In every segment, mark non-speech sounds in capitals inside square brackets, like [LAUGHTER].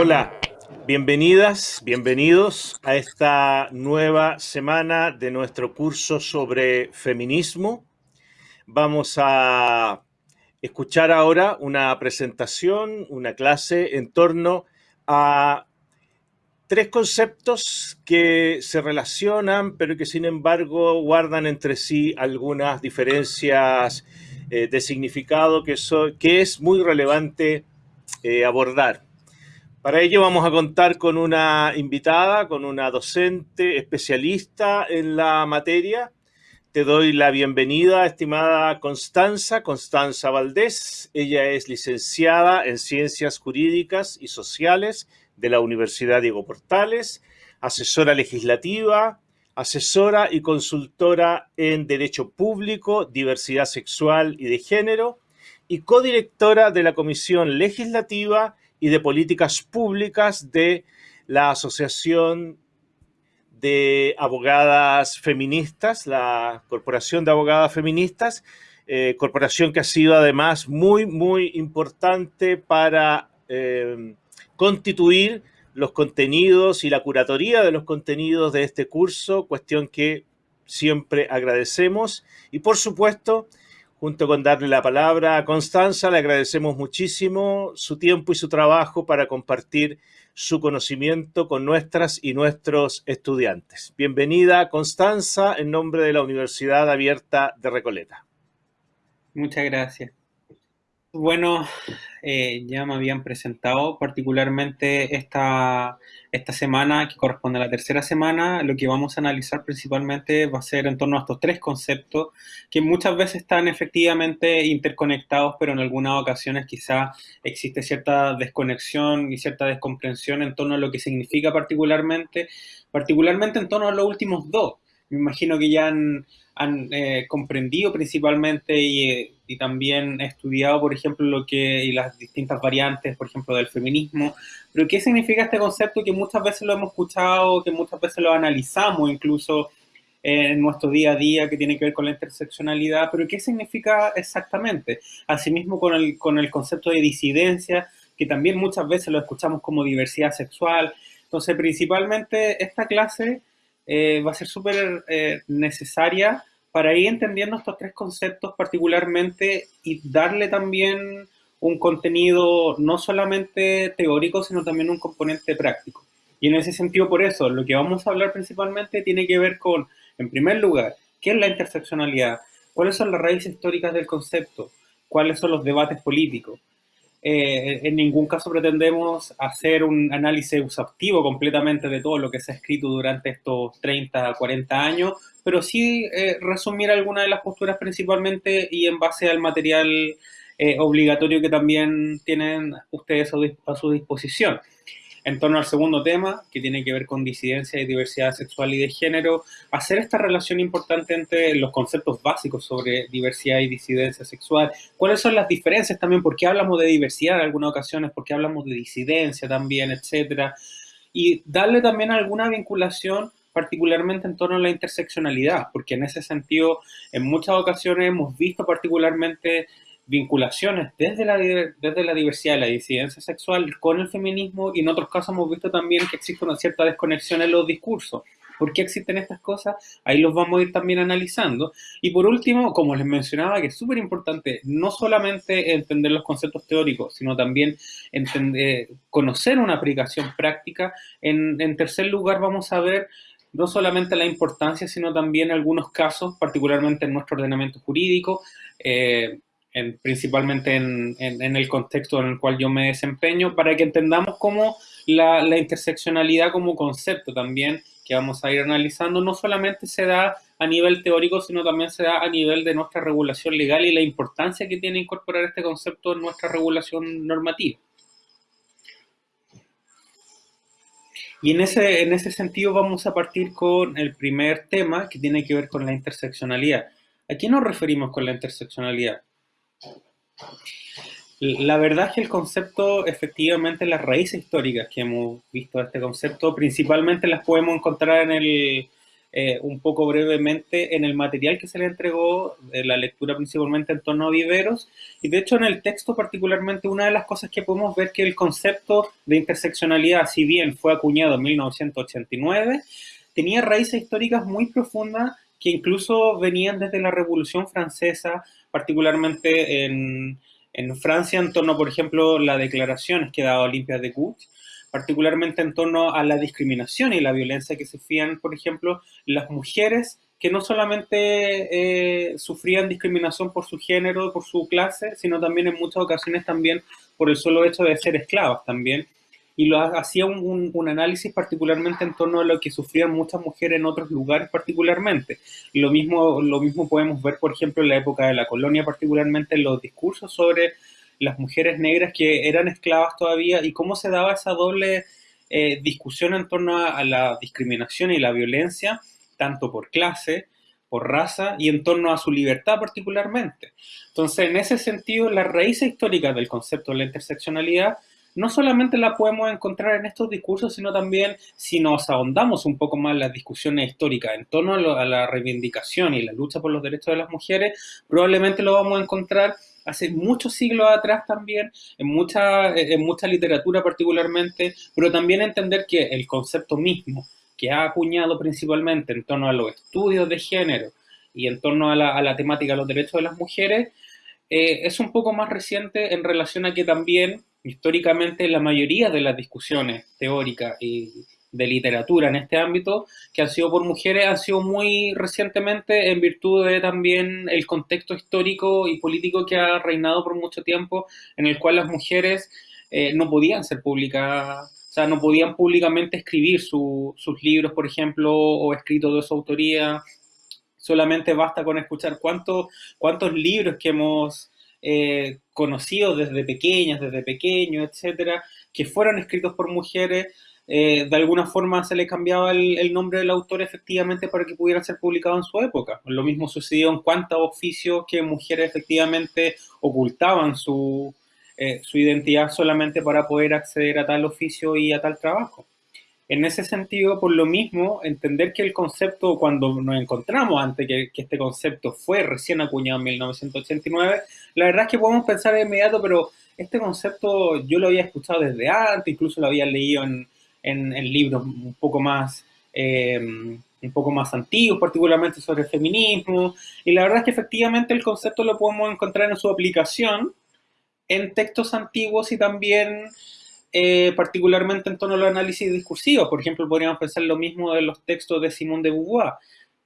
Hola, bienvenidas, bienvenidos a esta nueva semana de nuestro curso sobre feminismo. Vamos a escuchar ahora una presentación, una clase en torno a tres conceptos que se relacionan, pero que sin embargo guardan entre sí algunas diferencias eh, de significado que, es muy relevante eh, abordar. Para ello vamos a contar con una invitada, con una docente especialista en la materia. Te doy la bienvenida, estimada Constanza, Constanza Valdés. Ella es licenciada en Ciencias Jurídicas y Sociales de la Universidad Diego Portales, asesora legislativa, asesora y consultora en Derecho Público, Diversidad Sexual y de Género, y codirectora de la Comisión Legislativa y de Políticas Públicas de la Asociación de Abogadas Feministas, la Corporación de Abogadas Feministas, eh, corporación que ha sido además muy, muy importante para eh, constituir los contenidos y la curatoría de los contenidos de este curso, cuestión que siempre agradecemos. Y por supuesto, junto con darle la palabra a Constanza, le agradecemos muchísimo su tiempo y su trabajo para compartir su conocimiento con nuestras y nuestros estudiantes. Bienvenida, Constanza, en nombre de la Universidad Abierta de Recoleta. Muchas gracias. Bueno, eh, ya me habían presentado particularmente esta, esta semana, que corresponde a la tercera semana, lo que vamos a analizar principalmente va a ser en torno a estos tres conceptos, que muchas veces están efectivamente interconectados, pero en algunas ocasiones quizá existe cierta desconexión y cierta descomprensión en torno a lo que significa particularmente, particularmente en torno a los últimos dos. Me imagino que ya han, eh, comprendido principalmente y, y, también estudiado, por ejemplo, lo que y las distintas variantes, por ejemplo, del feminismo. Pero ¿qué significa este concepto que muchas veces lo hemos escuchado, que muchas veces lo analizamos incluso en nuestro día a día, que tiene que ver con la interseccionalidad? Pero ¿qué significa exactamente? Asimismo con el, con el concepto de disidencia, que también muchas veces lo escuchamos como diversidad sexual. Entonces, principalmente esta clase eh, va a ser súper eh, necesaria para ir entendiendo estos tres conceptos particularmente y darle también un contenido no solamente teórico, sino también un componente práctico. Y en ese sentido, por eso, lo que vamos a hablar principalmente tiene que ver con, en primer lugar, qué es la interseccionalidad, cuáles son las raíces históricas del concepto, cuáles son los debates políticos, eh, en ningún caso pretendemos hacer un análisis exhaustivo completamente de todo lo que se ha escrito durante estos 30, 40 años, pero sí eh, resumir algunas de las posturas principalmente y en base al material eh, obligatorio que también tienen ustedes a su disposición en torno al segundo tema, que tiene que ver con disidencia y diversidad sexual y de género, hacer esta relación importante entre los conceptos básicos sobre diversidad y disidencia sexual, cuáles son las diferencias también, por qué hablamos de diversidad en algunas ocasiones, por qué hablamos de disidencia también, etcétera, y darle también alguna vinculación particularmente en torno a la interseccionalidad, porque en ese sentido, en muchas ocasiones hemos visto particularmente vinculaciones desde la, desde la diversidad y la disidencia sexual con el feminismo y en otros casos hemos visto también que existe una cierta desconexión en los discursos. ¿Por qué existen estas cosas? Ahí los vamos a ir también analizando. Y por último, como les mencionaba, que es súper importante no solamente entender los conceptos teóricos, sino también entender, conocer una aplicación práctica. En, en tercer lugar, vamos a ver no solamente la importancia, sino también algunos casos, particularmente en nuestro ordenamiento jurídico, eh, principalmente en, el contexto en el cual yo me desempeño, para que entendamos cómo la, interseccionalidad como concepto también, que vamos a ir analizando, no solamente se da a nivel teórico, sino también se da a nivel de nuestra regulación legal y la importancia que tiene incorporar este concepto en nuestra regulación normativa. Y en ese, en ese sentido vamos a partir con el primer tema que tiene que ver con la interseccionalidad. ¿A qué nos referimos con la interseccionalidad? La verdad es que el concepto, efectivamente, las raíces históricas que hemos visto de este concepto, principalmente las podemos encontrar en el, eh, un poco brevemente en el material que se le entregó, la lectura principalmente en torno a viveros, y de hecho en el texto particularmente una de las cosas que podemos ver que el concepto de interseccionalidad, si bien fue acuñado en 1989, tenía raíces históricas muy profundas que incluso venían desde la Revolución Francesa, particularmente en, en Francia, en torno, por ejemplo, las declaraciones que daba Olimpia de Gouges, particularmente en torno a la discriminación y la violencia que sufrían, por ejemplo, las mujeres que no solamente eh, sufrían discriminación por su género, por su clase, sino también en muchas ocasiones también por el solo hecho de ser esclavas también. Y lo hacía un, un, análisis particularmente en torno a lo que sufrían muchas mujeres en otros lugares particularmente. Lo mismo, lo mismo podemos ver, por ejemplo, en la época de la colonia, particularmente en los discursos sobre las mujeres negras que eran esclavas todavía y cómo se daba esa doble eh, discusión en torno a, la discriminación y la violencia, tanto por clase, por raza y en torno a su libertad particularmente. Entonces, en ese sentido, las raíces históricas del concepto de la interseccionalidad no solamente la podemos encontrar en estos discursos, sino también si nos ahondamos un poco más en las discusiones históricas en torno a, a la reivindicación y la lucha por los derechos de las mujeres, probablemente lo vamos a encontrar hace muchos siglos atrás también, en mucha, en mucha literatura particularmente, pero también entender que el concepto mismo que ha acuñado principalmente en torno a los estudios de género y en torno a la, temática de los derechos de las mujeres, eh, es un poco más reciente en relación a que también históricamente la mayoría de las discusiones teóricas y de literatura en este ámbito que han sido por mujeres han sido muy recientemente en virtud de también el contexto histórico y político que ha reinado por mucho tiempo en el cual las mujeres eh, no podían ser publicadas, o sea, no podían públicamente escribir sus libros, por ejemplo, o escritos de su autoría. Solamente basta con escuchar cuántos, cuántos libros que hemos eh, conocido desde pequeñas, desde pequeños, etcétera, que fueron escritos por mujeres, eh, de alguna forma se le cambiaba el, nombre del autor efectivamente para que pudiera ser publicado en su época. Lo mismo sucedió en cuantos oficios que mujeres efectivamente ocultaban su, eh, su identidad solamente para poder acceder a tal oficio y a tal trabajo. En ese sentido, por lo mismo, entender que el concepto, cuando nos encontramos ante que, este concepto fue recién acuñado en 1989, la verdad es que podemos pensar de inmediato, pero este concepto yo lo había escuchado desde antes, incluso lo había leído en, en, libros un poco más... Eh, un poco más antiguos, particularmente sobre feminismo, y la verdad es que efectivamente el concepto lo podemos encontrar en su aplicación en textos antiguos y también eh, particularmente en torno al análisis discursivo. Por ejemplo, podríamos pensar lo mismo de los textos de Simone de Beauvoir,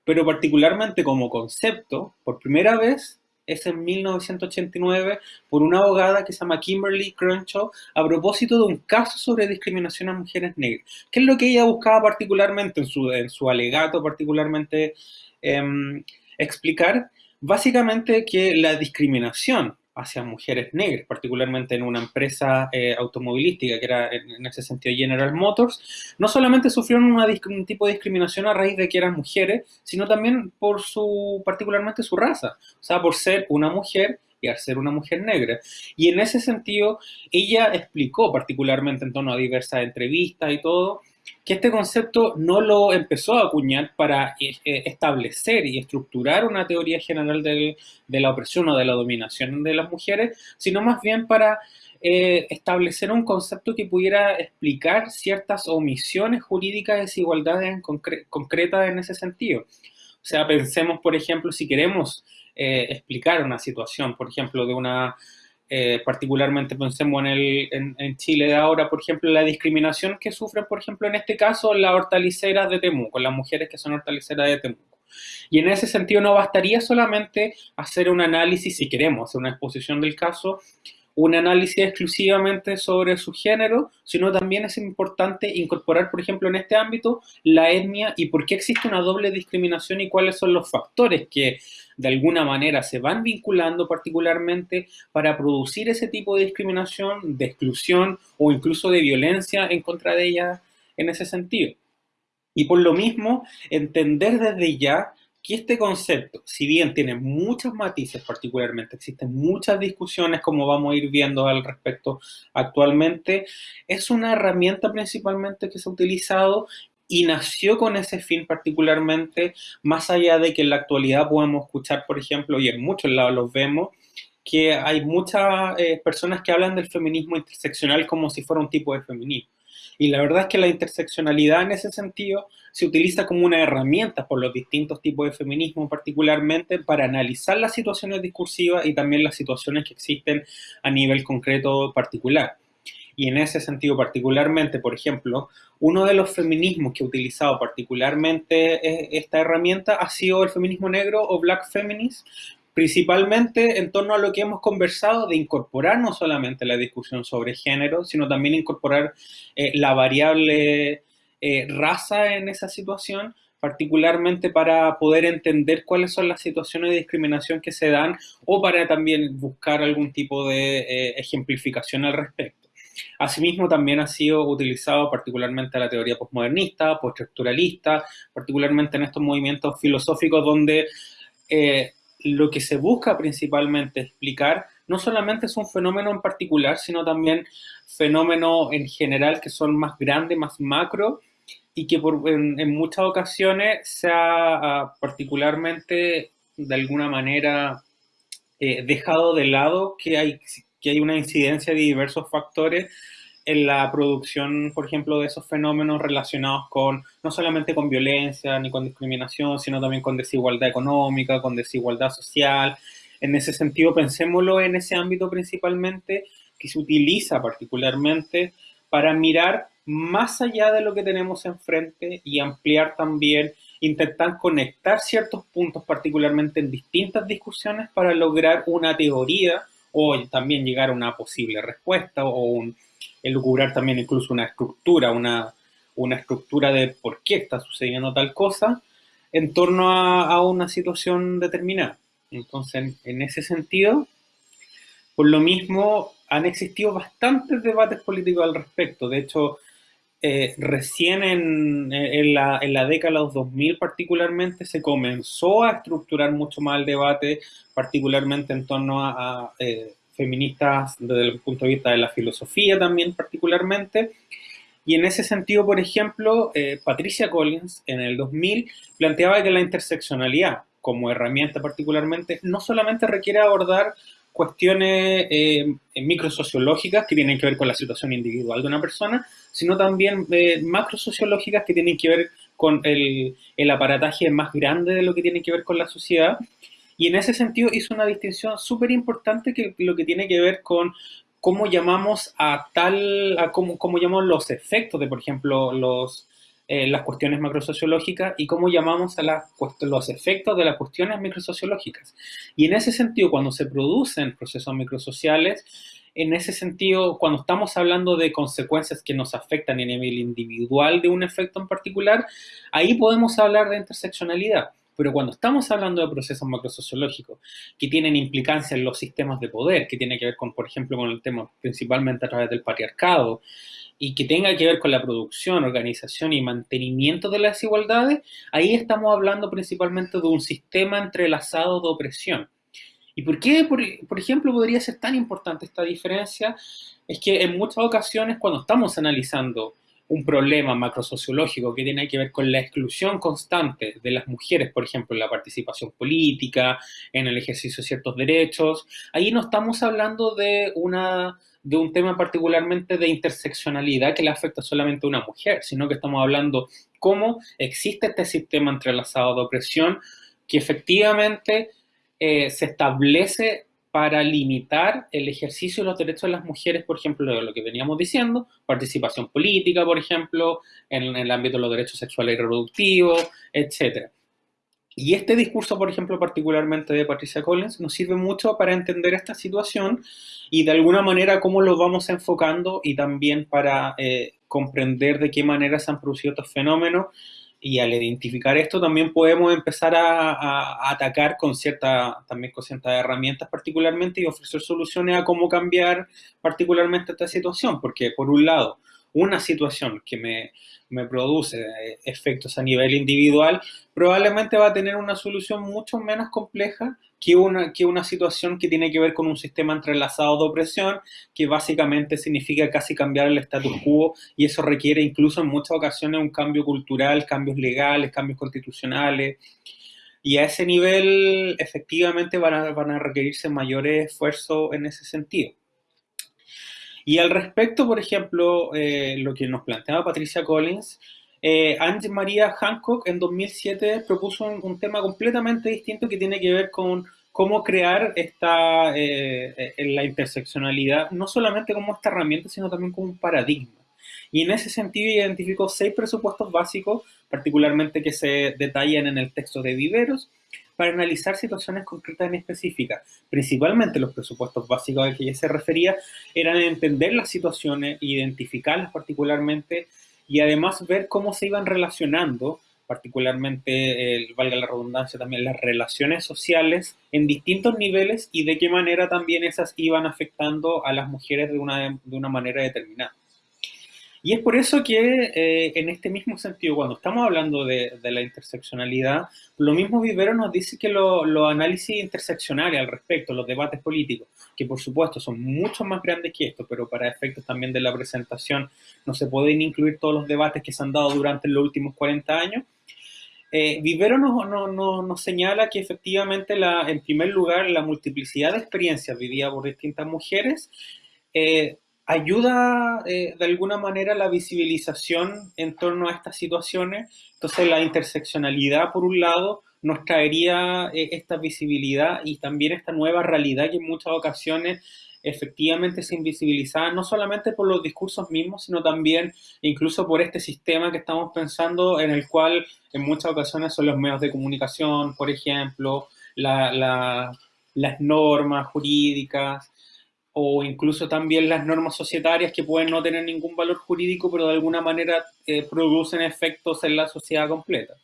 pero particularmente como concepto, por primera vez es en 1989 por una abogada que se llama Kimberly Crenshaw a propósito de un caso sobre discriminación a mujeres negras. ¿Qué es lo que ella buscaba particularmente en su, en su alegato, particularmente em, explicar? Básicamente que la discriminación hacia mujeres negras, particularmente en una empresa eh, automovilística que era en, ese sentido General Motors, no solamente sufrieron un tipo de discriminación a raíz de que eran mujeres, sino también por su, particularmente su raza, o sea, por ser una mujer y al ser una mujer negra. Y en ese sentido, ella explicó particularmente en torno a diversas entrevistas y todo, que este concepto no lo empezó a acuñar para eh, eh, establecer y estructurar una teoría general de la opresión o de la dominación de las mujeres, sino más bien para eh, establecer un concepto que pudiera explicar ciertas omisiones jurídicas, desigualdades concretas en ese sentido. O sea, pensemos, por ejemplo, si queremos explicar una situación, por ejemplo, de una eh, particularmente pensemos en, el, en, Chile de ahora, por ejemplo, la discriminación que sufren, por ejemplo, en este caso, las hortaliceras de Temuco, las mujeres que son hortaliceras de Temuco. Y en ese sentido no bastaría solamente hacer un análisis, si queremos hacer una exposición del caso, un análisis exclusivamente sobre su género, sino también es importante incorporar, por ejemplo, en este ámbito, la etnia y por qué existe una doble discriminación y cuáles son los factores que de alguna manera se van vinculando particularmente para producir ese tipo de discriminación, de exclusión o incluso de violencia en contra de ella en ese sentido. Y por lo mismo, entender desde ya que este concepto, si bien tiene muchos matices particularmente, existen muchas discusiones como vamos a ir viendo al respecto actualmente, es una herramienta principalmente que se ha utilizado y nació con ese fin particularmente, más allá de que en la actualidad podemos escuchar, por ejemplo, y en muchos lados los vemos, que hay muchas eh, personas que hablan del feminismo interseccional como si fuera un tipo de feminismo. Y la verdad es que la interseccionalidad en ese sentido se utiliza como una herramienta por los distintos tipos de feminismo particularmente para analizar las situaciones discursivas y también las situaciones que existen a nivel concreto particular. Y en ese sentido particularmente, por ejemplo, uno de los feminismos que ha utilizado particularmente esta herramienta ha sido el feminismo negro o black feminist, principalmente en torno a lo que hemos conversado de incorporar no solamente la discusión sobre género, sino también incorporar eh, la variable eh, raza en esa situación, particularmente para poder entender cuáles son las situaciones de discriminación que se dan o para también buscar algún tipo de eh, ejemplificación al respecto. Asimismo, también ha sido utilizado particularmente la teoría postmodernista, postestructuralista, particularmente en estos movimientos filosóficos donde lo que se busca principalmente explicar no solamente es un fenómeno en particular, sino también fenómenos en general que son más grandes, más macro, y que en, muchas ocasiones se ha particularmente, de alguna manera, eh, dejado de lado que hay, que hay una incidencia de diversos factores en la producción, por ejemplo, de esos fenómenos relacionados con, no solamente con violencia ni con discriminación, sino también con desigualdad económica, con desigualdad social. En ese sentido, pensémoslo en ese ámbito principalmente que se utiliza particularmente para mirar más allá de lo que tenemos enfrente y ampliar también, intentar conectar ciertos puntos particularmente en distintas discusiones para lograr una teoría o también llegar a una posible respuesta o un, elucubrar también incluso una estructura, una, una estructura de por qué está sucediendo tal cosa en torno a, una situación determinada. Entonces, en, ese sentido, por lo mismo, han existido bastantes debates políticos al respecto. De hecho, eh, recién en, en, la, en, la, década de los 2000 particularmente se comenzó a estructurar mucho más el debate, particularmente en torno a, eh, feministas desde el punto de vista de la filosofía también particularmente. Y en ese sentido, por ejemplo, eh, Patricia Collins en el 2000 planteaba que la interseccionalidad como herramienta particularmente no solamente requiere abordar cuestiones eh, microsociológicas que tienen que ver con la situación individual de una persona, sino también eh, macrosociológicas que tienen que ver con el, el aparataje más grande de lo que tiene que ver con la sociedad y en ese sentido hizo una distinción súper importante que lo que tiene que ver con cómo llamamos a tal, cómo, cómo llamamos los efectos de, por ejemplo, los, eh, las cuestiones macrosociológicas y cómo llamamos a la, los efectos de las cuestiones microsociológicas. Y en ese sentido, cuando se producen procesos microsociales, en ese sentido, cuando estamos hablando de consecuencias que nos afectan a nivel individual de un efecto en particular, ahí podemos hablar de interseccionalidad. Pero cuando estamos hablando de procesos macrosociológicos que tienen implicancia en los sistemas de poder, que tiene que ver con, por ejemplo, con el tema principalmente a través del patriarcado, y que tenga que ver con la producción, organización y mantenimiento de las desigualdades, ahí estamos hablando principalmente de un sistema entrelazado de opresión. ¿Y por qué, por, por, ejemplo, podría ser tan importante esta diferencia? Es que en muchas ocasiones cuando estamos analizando un problema macrosociológico que tiene que ver con la exclusión constante de las mujeres, por ejemplo, en la participación política, en el ejercicio de ciertos derechos. Ahí no estamos hablando de, una, de un tema particularmente de interseccionalidad que le afecta solamente a una mujer, sino que estamos hablando cómo existe este sistema entrelazado de opresión que efectivamente eh, se establece para limitar el ejercicio de los derechos de las mujeres, por ejemplo, de lo que veníamos diciendo, participación política, por ejemplo, en, el ámbito de los derechos sexuales y reproductivos, etc. Y este discurso, por ejemplo, particularmente de Patricia Collins, nos sirve mucho para entender esta situación y de alguna manera cómo lo vamos enfocando y también para eh, comprender de qué manera se han producido estos fenómenos y al identificar esto también podemos empezar a, atacar con cierta, también con ciertas herramientas particularmente y ofrecer soluciones a cómo cambiar particularmente esta situación, porque por un lado, una situación que me, me produce efectos a nivel individual probablemente va a tener una solución mucho menos compleja que una, que una situación que tiene que ver con un sistema entrelazado de opresión, que básicamente significa casi cambiar el status quo y eso requiere incluso en muchas ocasiones un cambio cultural, cambios legales, cambios constitucionales. Y a ese nivel, efectivamente, van a, van a requerirse mayores esfuerzos en ese sentido. Y al respecto, por ejemplo, eh, lo que nos planteaba Patricia Collins, eh, Ange María Hancock en 2007 propuso un, tema completamente distinto que tiene que ver con cómo crear esta, eh, la interseccionalidad, no solamente como esta herramienta, sino también como un paradigma. Y en ese sentido identificó seis presupuestos básicos, particularmente que se detallan en el texto de Viveros, para analizar situaciones concretas en específicas. Principalmente los presupuestos básicos a que ella se refería eran entender las situaciones, identificarlas particularmente y además ver cómo se iban relacionando, particularmente, valga la redundancia también, las relaciones sociales en distintos niveles y de qué manera también esas iban afectando a las mujeres de una, de una manera determinada. Y es por eso que eh, en este mismo sentido, cuando estamos hablando de, la interseccionalidad, lo mismo Vivero nos dice que los análisis interseccionales al respecto, los debates políticos, que por supuesto son mucho más grandes que esto, pero para efectos también de la presentación no se pueden incluir todos los debates que se han dado durante los últimos 40 años, eh, Vivero nos, nos, señala que efectivamente, la, en primer lugar, la multiplicidad de experiencias vividas por distintas mujeres eh, ayuda eh, de alguna manera la visibilización en torno a estas situaciones. Entonces la interseccionalidad, por un lado, nos traería eh, esta visibilidad y también esta nueva realidad que en muchas ocasiones efectivamente se invisibilizaba, no solamente por los discursos mismos, sino también incluso por este sistema que estamos pensando en el cual en muchas ocasiones son los medios de comunicación, por ejemplo, las normas jurídicas, o incluso también las normas societarias que pueden no tener ningún valor jurídico, pero de alguna manera eh, producen efectos en la sociedad completa.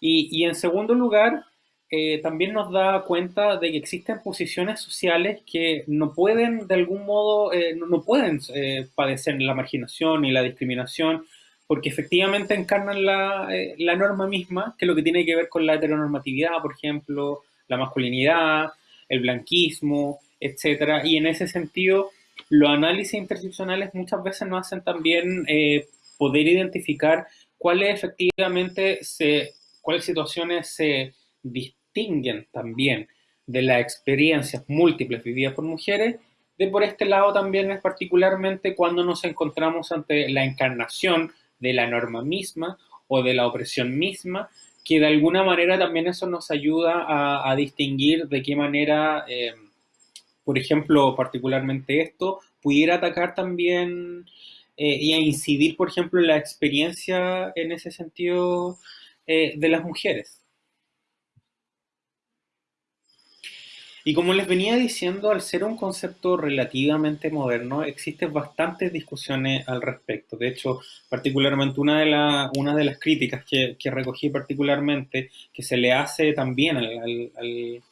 Y, en segundo lugar, eh, también nos da cuenta de que existen posiciones sociales que no pueden, de algún modo, eh, no, pueden padecer la marginación y la discriminación, porque efectivamente encarnan la, la norma misma, que es lo que tiene que ver con la heteronormatividad, por ejemplo, la masculinidad, el blanquismo, etcétera. Y en ese sentido, los análisis interseccionales muchas veces nos hacen también eh, poder identificar cuáles efectivamente se, cuáles situaciones se distinguen también de las experiencias múltiples vividas por mujeres. De por este lado también es particularmente cuando nos encontramos ante la encarnación de la norma misma o de la opresión misma, que de alguna manera también eso nos ayuda a, distinguir de qué manera eh, por ejemplo, particularmente esto, pudiera atacar también eh, y a incidir, por ejemplo, en la experiencia en ese sentido eh, de las mujeres. Y como les venía diciendo, al ser un concepto relativamente moderno, existen bastantes discusiones al respecto. De hecho, particularmente una de, las críticas que, recogí particularmente, que se le hace también al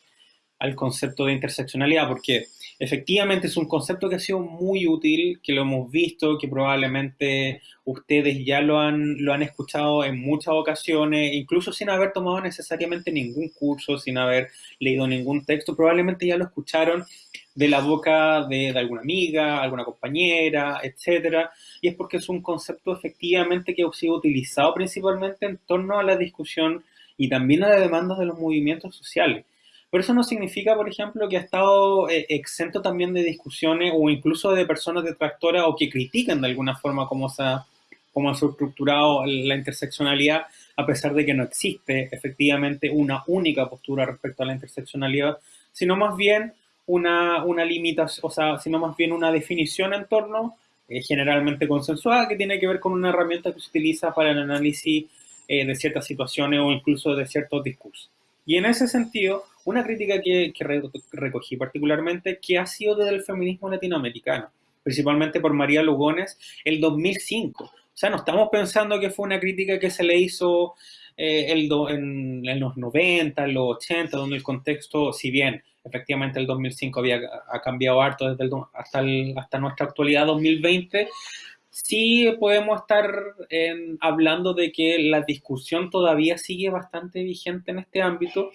concepto de interseccionalidad, porque efectivamente es un concepto que ha sido muy útil, que lo hemos visto, que probablemente ustedes ya lo han, lo han escuchado en muchas ocasiones, incluso sin haber tomado necesariamente ningún curso, sin haber leído ningún texto, probablemente ya lo escucharon de la boca de, alguna amiga, alguna compañera, etcétera, y es porque es un concepto efectivamente que ha sido utilizado principalmente en torno a la discusión y también a la demanda de los movimientos sociales. Pero eso no significa, por ejemplo, que ha estado eh, exento también de discusiones o incluso de personas detractoras o que critican de alguna forma cómo se ha, cómo ha estructurado la interseccionalidad, a pesar de que no existe efectivamente una única postura respecto a la interseccionalidad, sino más bien una, una limitación, o sea, sino más bien una definición en torno, eh, generalmente consensuada, que tiene que ver con una herramienta que se utiliza para el análisis eh, de ciertas situaciones o incluso de ciertos discursos. Y en ese sentido, una crítica que, recogí particularmente, que ha sido desde el feminismo latinoamericano, principalmente por María Lugones, el 2005. O sea, no estamos pensando que fue una crítica que se le hizo eh, el en, los 90, en los 80, donde el contexto, si bien efectivamente el 2005 había ha cambiado harto desde hasta, hasta nuestra actualidad 2020, sí podemos estar hablando de que la discusión todavía sigue bastante vigente en este ámbito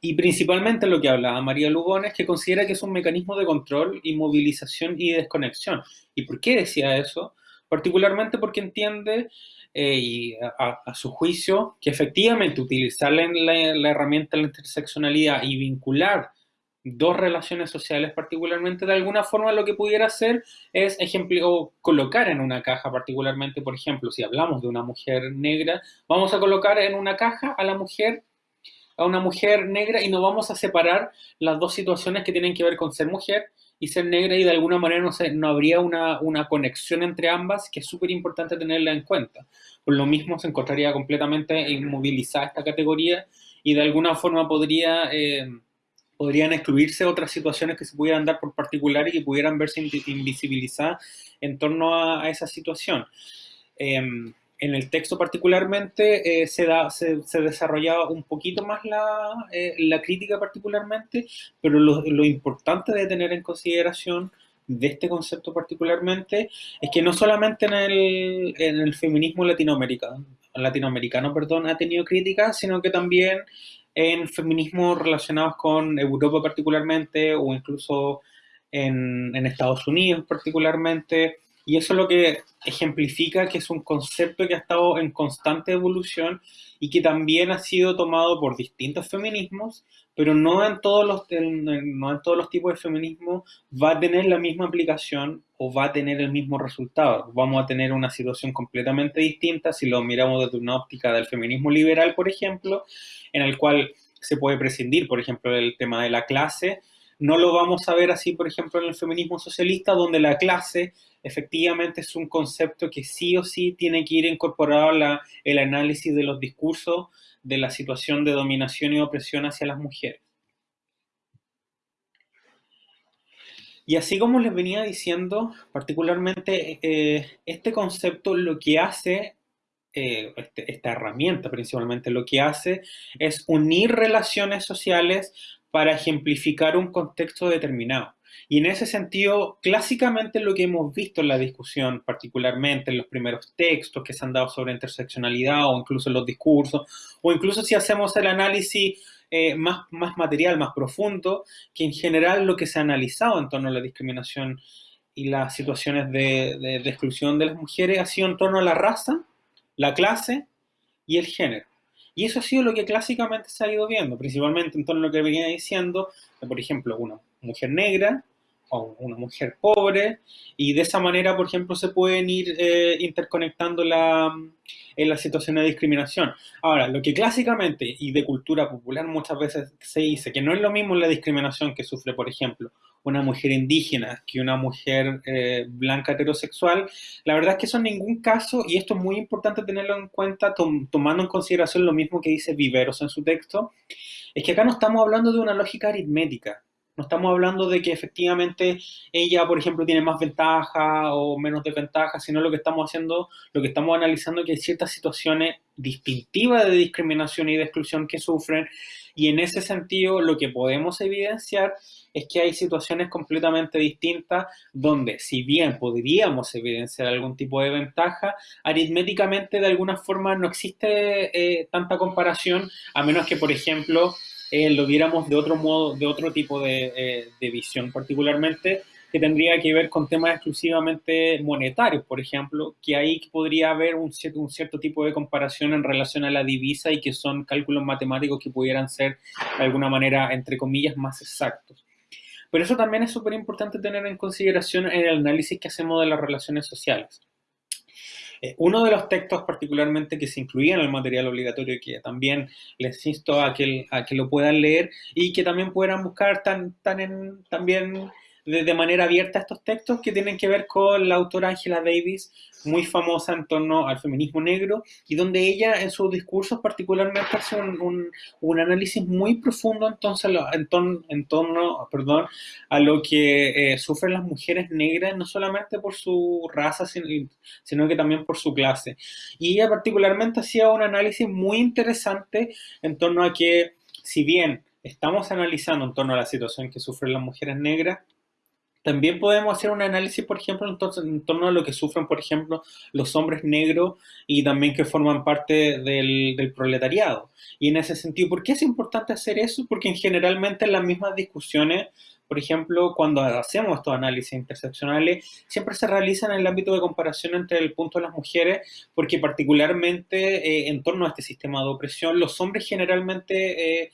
Y principalmente lo que hablaba María Lugones, que considera que es un mecanismo de control, inmovilización y desconexión. ¿Y por qué decía eso? Particularmente porque entiende, eh, y a, su juicio, que efectivamente utilizar la, la, herramienta de la interseccionalidad y vincular dos relaciones sociales particularmente, de alguna forma lo que pudiera hacer es ejemplo, colocar en una caja particularmente, por ejemplo, si hablamos de una mujer negra, vamos a colocar en una caja a la mujer a una mujer negra y no vamos a separar las dos situaciones que tienen que ver con ser mujer y ser negra y de alguna manera no, no habría una, una conexión entre ambas que es súper importante tenerla en cuenta. Por lo mismo se encontraría completamente inmovilizada esta categoría y de alguna forma podría, eh, podrían excluirse otras situaciones que se pudieran dar por particular y que pudieran verse invisibilizadas en torno a, esa situación. Em, en el texto particularmente eh, se, da, se, desarrollaba un poquito más la, eh, la crítica particularmente, pero lo, lo, importante de tener en consideración de este concepto particularmente es que no solamente en el, en el feminismo latinoamericano, latinoamericano perdón, ha tenido críticas, sino que también en feminismos relacionados con Europa particularmente o incluso en, en Estados Unidos particularmente, y eso es lo que ejemplifica que es un concepto que ha estado en constante evolución y que también ha sido tomado por distintos feminismos, pero no en todos los, no en todos los tipos de feminismo va a tener la misma aplicación o va a tener el mismo resultado. Vamos a tener una situación completamente distinta si lo miramos desde una óptica del feminismo liberal, por ejemplo, en el cual se puede prescindir, por ejemplo, del tema de la clase. No lo vamos a ver así, por ejemplo, en el feminismo socialista, donde la clase efectivamente es un concepto que sí o sí tiene que ir incorporado a el análisis de los discursos de la situación de dominación y opresión hacia las mujeres. Y así como les venía diciendo, particularmente eh, este concepto lo que hace, eh, este, esta herramienta principalmente lo que hace es unir relaciones sociales para ejemplificar un contexto determinado. Y en ese sentido, clásicamente lo que hemos visto en la discusión, particularmente en los primeros textos que se han dado sobre interseccionalidad o incluso en los discursos, o incluso si hacemos el análisis eh, más, más material, más profundo, que en general lo que se ha analizado en torno a la discriminación y las situaciones de, de, de exclusión de las mujeres ha sido en torno a la raza, la clase y el género. Y eso ha sido lo que clásicamente se ha ido viendo, principalmente en torno a lo que venía diciendo, por ejemplo, una mujer negra o una mujer pobre, y de esa manera, por ejemplo, se pueden ir eh, interconectando la, en la situación de discriminación. Ahora, lo que clásicamente y de cultura popular muchas veces se dice, que no es lo mismo la discriminación que sufre, por ejemplo, una mujer indígena que una mujer eh, blanca heterosexual, la verdad es que eso en ningún caso, y esto es muy importante tenerlo en cuenta, tomando en consideración lo mismo que dice Viveros en su texto, es que acá no estamos hablando de una lógica aritmética, no estamos hablando de que efectivamente ella, por ejemplo, tiene más ventaja o menos desventaja, sino lo que estamos haciendo, lo que estamos analizando es que hay ciertas situaciones distintivas de discriminación y de exclusión que sufren y en ese sentido lo que podemos evidenciar es que hay situaciones completamente distintas donde si bien podríamos evidenciar algún tipo de ventaja, aritméticamente de alguna forma no existe eh, tanta comparación a menos que, por ejemplo, eh, lo viéramos de otro modo, de otro tipo de, eh, de, visión particularmente, que tendría que ver con temas exclusivamente monetarios, por ejemplo, que ahí podría haber un cierto, un cierto tipo de comparación en relación a la divisa y que son cálculos matemáticos que pudieran ser de alguna manera, entre comillas, más exactos. Pero eso también es súper importante tener en consideración en el análisis que hacemos de las relaciones sociales. Eh, uno de los textos particularmente que se incluía en el material obligatorio y que también les insto a que, a que lo puedan leer y que también puedan buscar tan, tan en, también de, manera abierta estos textos que tienen que ver con la autora Angela Davis, muy famosa en torno al feminismo negro, y donde ella en sus discursos particularmente hace un, un, análisis muy profundo entonces en, torno perdón, a lo que eh, sufren las mujeres negras, no solamente por su raza, sino, sino que también por su clase. Y ella particularmente hacía un análisis muy interesante en torno a que, si bien estamos analizando en torno a la situación que sufren las mujeres negras, También podemos hacer un análisis, por ejemplo, en, torno a lo que sufren, por ejemplo, los hombres negros y también que forman parte del, proletariado. Y en ese sentido, ¿por qué es importante hacer eso? Porque generalmente en las mismas discusiones, por ejemplo, cuando hacemos estos análisis interseccionales, siempre se realizan en el ámbito de comparación entre el punto de las mujeres, porque particularmente eh, en torno a este sistema de opresión, los hombres generalmente eh,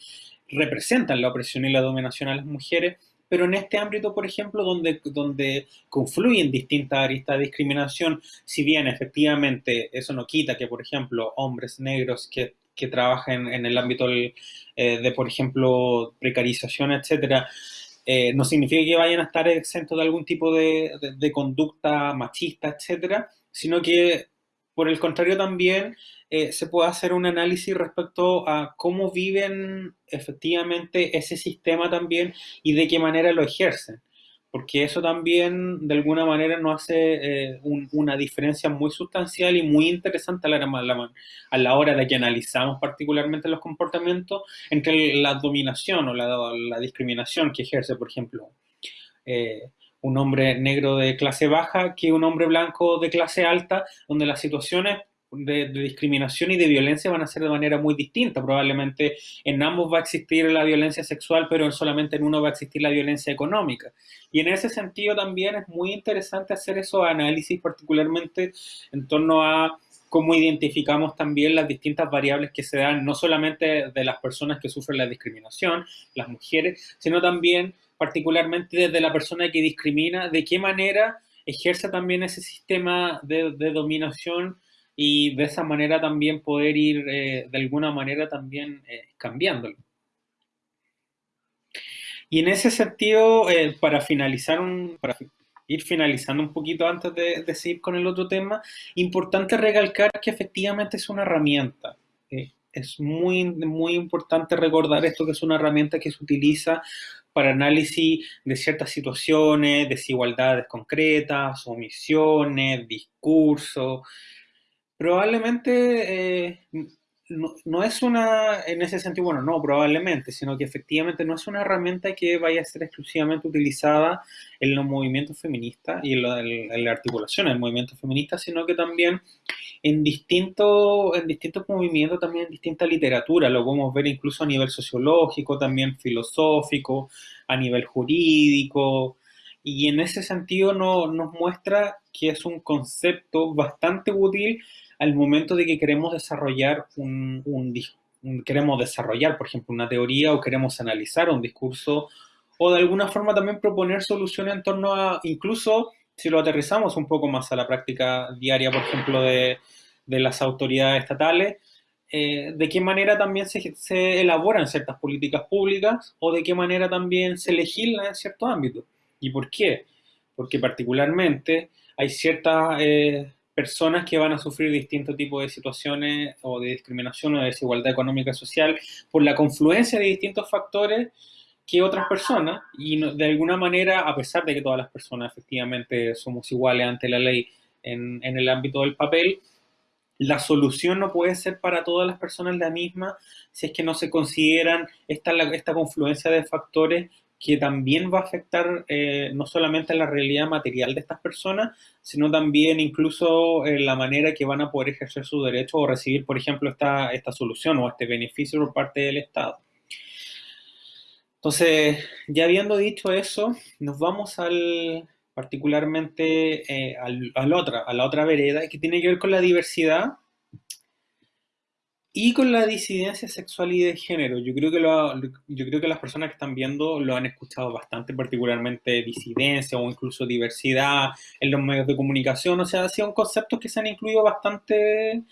representan la opresión y la dominación a las mujeres, pero en este ámbito, por ejemplo, donde, donde confluyen distintas aristas de discriminación, si bien efectivamente eso no quita que, por ejemplo, hombres negros que, que trabajan en el ámbito eh, de, por ejemplo, precarización, etcétera, eh, no significa que vayan a estar exentos de algún tipo de, de conducta machista, etcétera, sino que, por el contrario, también eh, se puede hacer un análisis respecto a cómo viven efectivamente ese sistema también y de qué manera lo ejercen. Porque eso también de alguna manera nos hace eh, una diferencia muy sustancial y muy interesante a la, hora de que analizamos particularmente los comportamientos entre la dominación o la, discriminación que ejerce, por ejemplo, eh, un hombre negro de clase baja que un hombre blanco de clase alta, donde las situaciones de, discriminación y de violencia van a ser de manera muy distinta. Probablemente en ambos va a existir la violencia sexual, pero solamente en uno va a existir la violencia económica. Y en ese sentido también es muy interesante hacer esos análisis, particularmente en torno a cómo identificamos también las distintas variables que se dan, no solamente de las personas que sufren la discriminación, las mujeres, sino también particularmente desde la persona que discrimina, de qué manera ejerce también ese sistema de, de dominación y de esa manera también poder ir eh, de alguna manera también eh, cambiándolo. Y en ese sentido, eh, para finalizar, un, para ir finalizando un poquito antes de, de, seguir con el otro tema, importante recalcar que efectivamente es una herramienta. es muy, muy importante recordar esto que es una herramienta que se utiliza para análisis de ciertas situaciones, desigualdades concretas, omisiones, discursos, Probablemente eh, no, es una, en ese sentido, bueno, no probablemente, sino que efectivamente no es una herramienta que vaya a ser exclusivamente utilizada en los movimientos feministas y en, la articulación del movimiento feminista, sino que también en, distinto, en distintos movimientos, también en distinta literatura, lo podemos ver incluso a nivel sociológico, también filosófico, a nivel jurídico, y en ese sentido no, nos muestra que es un concepto bastante útil al momento de que queremos desarrollar un, queremos desarrollar, por ejemplo, una teoría o queremos analizar un discurso o de alguna forma también proponer soluciones en torno a, incluso si lo aterrizamos un poco más a la práctica diaria, por ejemplo, de, las autoridades estatales, eh, de qué manera también se, se, elaboran ciertas políticas públicas o de qué manera también se legisla en ciertos ámbitos. ¿Y por qué? Porque particularmente hay ciertas eh, personas que van a sufrir distintos tipos de situaciones o de discriminación o de desigualdad económica y social por la confluencia de distintos factores que otras personas. Y de alguna manera, a pesar de que todas las personas efectivamente somos iguales ante la ley en, en el ámbito del papel, la solución no puede ser para todas las personas la misma si es que no se consideran esta, esta confluencia de factores que también va a afectar eh, no solamente la realidad material de estas personas, sino también incluso en la manera que van a poder ejercer su derecho o recibir, por ejemplo, esta, esta solución o este beneficio por parte del Estado. Entonces, ya habiendo dicho eso, nos vamos al particularmente eh, al, otra, a la otra vereda que tiene que ver con la diversidad y con la disidencia sexual y de género, yo creo, que lo, yo creo que las personas que están viendo lo han escuchado bastante, particularmente disidencia o incluso diversidad en los medios de comunicación, o sea, han sido conceptos que se han incluido bastante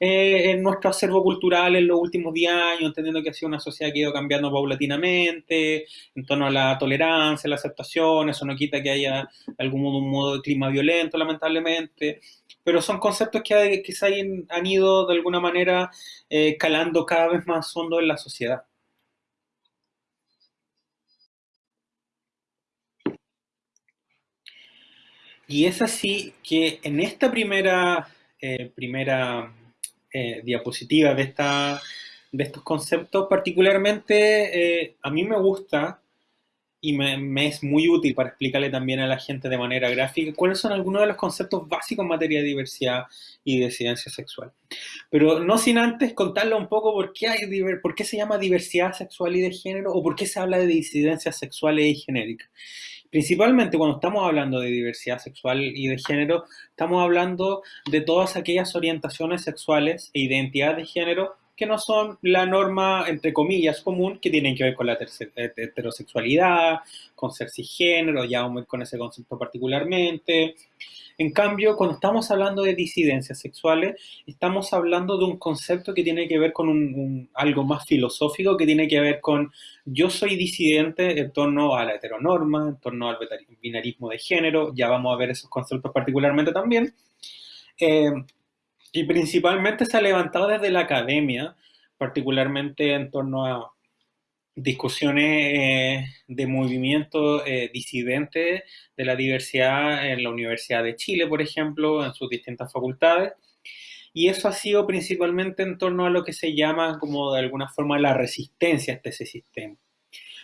eh, en nuestro acervo cultural en los últimos 10 años, entendiendo que ha sido una sociedad que ha ido cambiando paulatinamente en torno a la tolerancia, la aceptación, eso no quita que haya algún modo, un modo de clima violento, lamentablemente, pero son conceptos que, se han, ido de alguna manera eh, calando cada vez más hondo en la sociedad. Y es así que en esta primera, eh, primera eh, diapositiva de, esta, de estos conceptos, particularmente a mí me gusta y me, es muy útil para explicarle también a la gente de manera gráfica cuáles son algunos de los conceptos básicos en materia de diversidad y disidencia sexual. Pero no sin antes contarle un poco por qué, hay, por qué se llama diversidad sexual y de género o por qué se habla de disidencias sexuales y genéricas. Principalmente cuando estamos hablando de diversidad sexual y de género, estamos hablando de todas aquellas orientaciones sexuales e identidades de género que no son la norma, entre comillas, común, que tienen que ver con la heterosexualidad, con ser cisgénero, ya vamos con ese concepto particularmente. En cambio, cuando estamos hablando de disidencias sexuales, estamos hablando de un concepto que tiene que ver con un, algo más filosófico, que tiene que ver con yo soy disidente en torno a la heteronorma, en torno al binarismo de género, ya vamos a ver esos conceptos particularmente también. Eh, y principalmente se ha levantado desde la academia, particularmente en torno a discusiones eh, de movimientos eh, disidentes de la diversidad en la Universidad de Chile, por ejemplo, en sus distintas facultades. Y eso ha sido principalmente en torno a lo que se llama como de alguna forma la resistencia a ese sistema.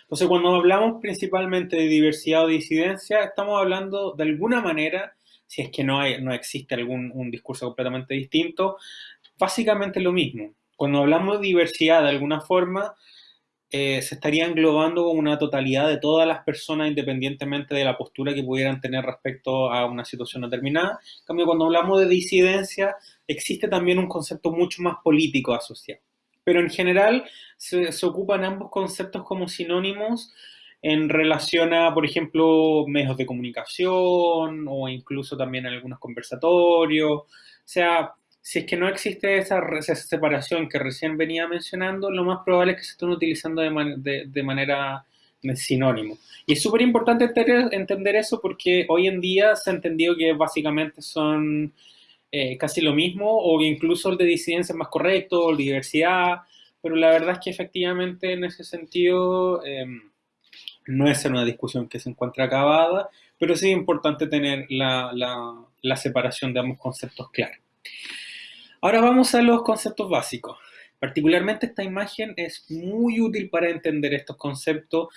Entonces, cuando hablamos principalmente de diversidad o disidencia, estamos hablando de alguna manera si es que no, hay, no existe algún un discurso completamente distinto, básicamente lo mismo. Cuando hablamos de diversidad de alguna forma, eh, se estaría englobando una totalidad de todas las personas independientemente de la postura que pudieran tener respecto a una situación determinada. En cambio, cuando hablamos de disidencia, existe también un concepto mucho más político asociado. Pero en general se ocupan ambos conceptos como sinónimos en relación a, por ejemplo, medios de comunicación o incluso también en algunos conversatorios. O sea, si es que no existe esa, separación que recién venía mencionando, lo más probable es que se estén utilizando de, manera sinónimo. Y es súper importante entender, eso porque hoy en día se ha entendido que básicamente son eh, casi lo mismo o incluso el de disidencia es más correcto, el de diversidad, pero la verdad es que efectivamente en ese sentido... Em, no es una discusión que se encuentra acabada, pero sí es importante tener la, separación de ambos conceptos claros. Ahora vamos a los conceptos básicos. Particularmente esta imagen es muy útil para entender estos conceptos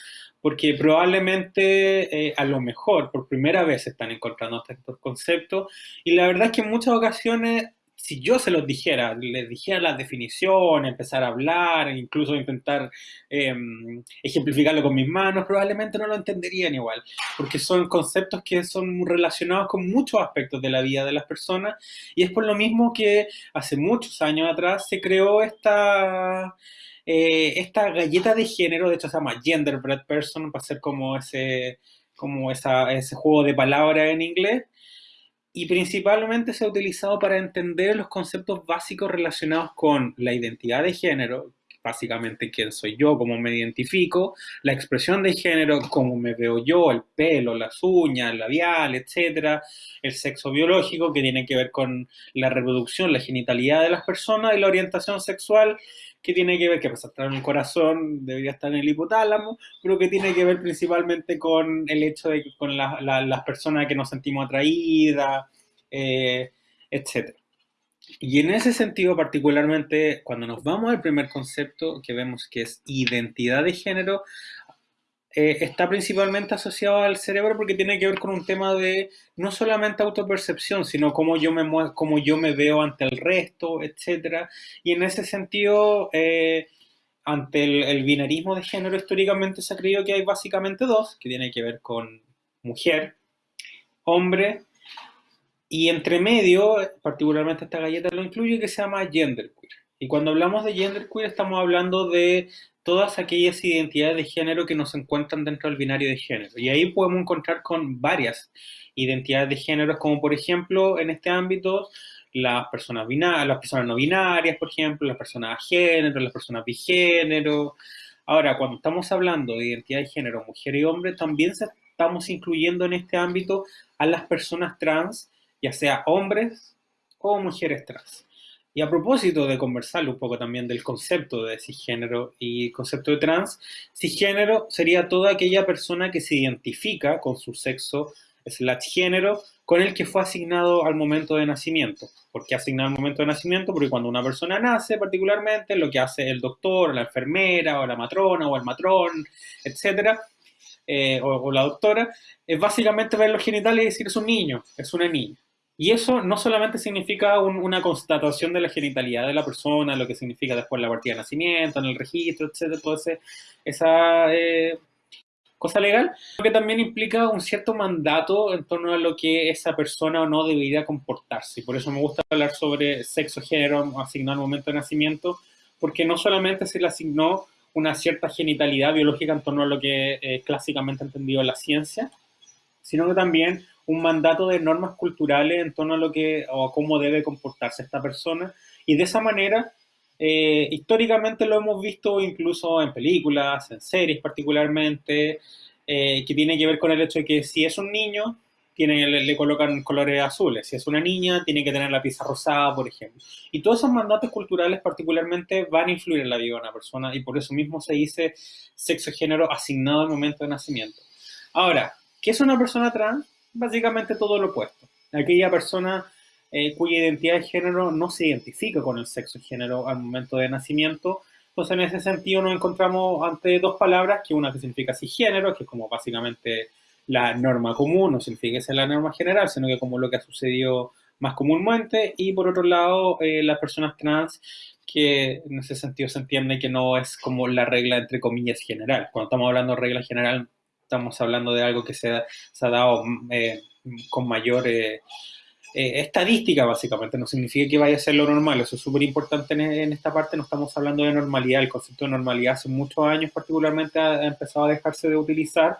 porque probablemente eh, a lo mejor por primera vez están encontrando estos conceptos y la verdad es que en muchas ocasiones si yo se los dijera, les dijera las definiciones, empezar a hablar, incluso intentar em, ejemplificarlo con mis manos, probablemente no lo entenderían igual, porque son conceptos que son relacionados con muchos aspectos de la vida de las personas y es por lo mismo que hace muchos años atrás se creó esta... Eh, esta galleta de género, de hecho se llama Genderbread Person, para ser como ese, como ese juego de palabras en inglés, y principalmente se ha utilizado para entender los conceptos básicos relacionados con la identidad de género, básicamente quién soy yo, cómo me identifico, la expresión de género, cómo me veo yo, el pelo, las uñas, el labial, etcétera, el sexo biológico, que tiene que ver con la reproducción, la genitalidad de las personas, y la orientación sexual, que tiene que ver, que pasa estar en el corazón, debería estar en el hipotálamo, pero que tiene que ver principalmente con el hecho de que con las personas que nos sentimos atraídas, eh, etc. Y en ese sentido, particularmente, cuando nos vamos al primer concepto, que vemos que es identidad de género, eh, está principalmente asociado al cerebro porque tiene que ver con un tema de no solamente autopercepción, sino cómo yo me, cómo yo me veo ante el resto, etc. Y en ese sentido, eh, ante el, binarismo de género, históricamente se ha creído que hay básicamente dos, que tiene que ver con mujer, hombre, y entre medio, particularmente esta galleta lo incluye, que se llama genderqueer. Y cuando hablamos de genderqueer estamos hablando de todas aquellas identidades de género que nos encuentran dentro del binario de género. Y ahí podemos encontrar con varias identidades de género, como por ejemplo, en este ámbito, las personas, binarias, las personas no binarias, por ejemplo, las personas género, las personas bigénero. Ahora, cuando estamos hablando de identidad de género, mujer y hombre, también estamos incluyendo en este ámbito a las personas trans, ya sea hombres o mujeres trans. Y a propósito de conversar un poco también del concepto de cisgénero y concepto de trans, cisgénero sería toda aquella persona que se identifica con su sexo slash género con el que fue asignado al momento de nacimiento. ¿Por qué asignado al momento de nacimiento? Porque cuando una persona nace particularmente, lo que hace el doctor, la enfermera, o la matrona, o el matrón, etcétera, eh, o, la doctora, es básicamente ver los genitales y decir es un niño, es una niña. Y eso no solamente significa una constatación de la genitalidad de la persona, lo que significa después la partida de nacimiento, en el registro, etcétera, toda esa eh, cosa legal, sino que también implica un cierto mandato en torno a lo que esa persona o no debería comportarse. Por eso me gusta hablar sobre sexo, género asignado al momento de nacimiento, porque no solamente se le asignó una cierta genitalidad biológica en torno a lo que eh, clásicamente entendido la ciencia, sino que también un mandato de normas culturales en torno a lo que o cómo debe comportarse esta persona y de esa manera eh, históricamente lo hemos visto incluso en películas, en series particularmente, eh, que tiene que ver con el hecho de que si es un niño, tiene, le, colocan colores azules, si es una niña, tiene que tener la pieza rosada, por ejemplo. Y todos esos mandatos culturales particularmente van a influir en la vida de una persona y por eso mismo se dice sexo-género asignado al momento de nacimiento. Ahora, ¿qué es una persona trans? Básicamente todo lo opuesto. Aquella persona eh, cuya identidad de género no se identifica con el sexo y género al momento de nacimiento. Entonces, en ese sentido, nos encontramos ante dos palabras, que una que significa cisgénero, que es como básicamente la norma común, no significa que sea la norma general, sino que como lo que ha sucedido más comúnmente, y por otro lado, eh, las personas trans, que en ese sentido se entiende que no es como la regla entre comillas general. Cuando estamos hablando de regla general, estamos hablando de algo que se, ha, dado eh, con mayor eh, eh, estadística, básicamente. No significa que vaya a ser lo normal. Eso es súper importante en, esta parte. No estamos hablando de normalidad. El concepto de normalidad hace muchos años particularmente ha, empezado a dejarse de utilizar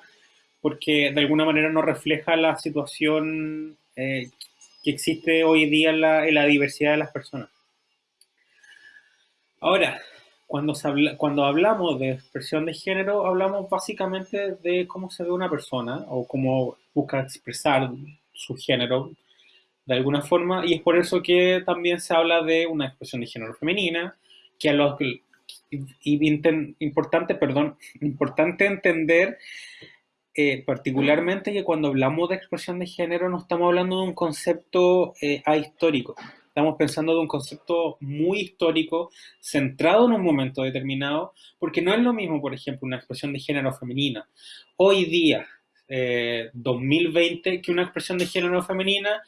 porque de alguna manera no refleja la situación que existe hoy día en la, en la diversidad de las personas. Ahora, cuando, cuando hablamos de expresión de género, hablamos básicamente de cómo se ve una persona o cómo busca expresar su género de alguna forma, y es por eso que también se habla de una expresión de género femenina, que a los importante, perdón, [LAUGHS] importante entender eh, particularmente que cuando hablamos de expresión de género no estamos hablando de un concepto eh, ahistórico, Estamos pensando de un concepto muy histórico, centrado en un momento determinado, porque no es lo mismo, por ejemplo, una expresión de género femenina. Hoy día, 2020, eh, que una expresión de género femenina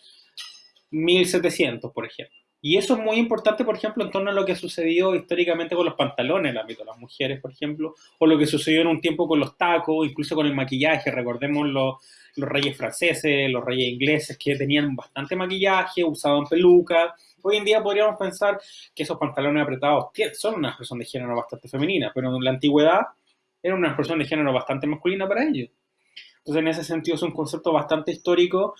1700, por ejemplo. Y eso es muy importante, por ejemplo, en torno a lo que sucedió históricamente con los pantalones en el ámbito de las mujeres, por ejemplo, o lo que sucedió en un tiempo con los tacos, incluso con el maquillaje. Recordemos los, los reyes franceses, los reyes ingleses, que tenían bastante maquillaje, usaban pelucas. Hoy en día podríamos pensar que esos pantalones apretados son una expresión de género bastante femenina, pero en la antigüedad era una expresión de género bastante masculina para ellos. Entonces, en ese sentido, es un concepto bastante histórico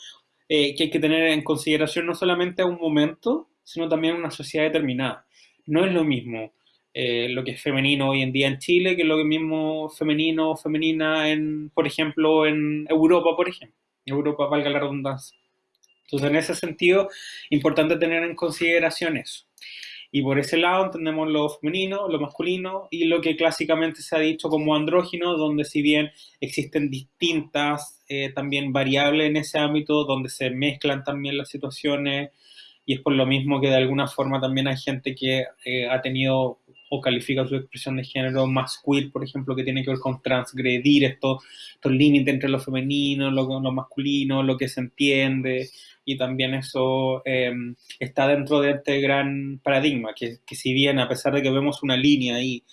eh, que hay que tener en consideración no solamente a un momento, sino también una sociedad determinada. No es lo mismo eh, lo que es femenino hoy en día en Chile que lo mismo femenino o femenina en, por ejemplo, en Europa, por ejemplo. Europa, valga la redundancia. Entonces, en ese sentido, importante tener en consideración eso. Y por ese lado entendemos lo femenino, lo masculino y lo que clásicamente se ha dicho como andrógino, donde si bien existen distintas eh, también variables en ese ámbito, donde se mezclan también las situaciones y es por lo mismo que de alguna forma también hay gente que eh, ha tenido o califica su expresión de género más queer, por ejemplo, que tiene que ver con transgredir estos, estos límites entre lo femenino, lo, lo masculino, lo que se entiende, y también eso em, está dentro de este gran paradigma, que, que, si bien a pesar de que vemos una línea ahí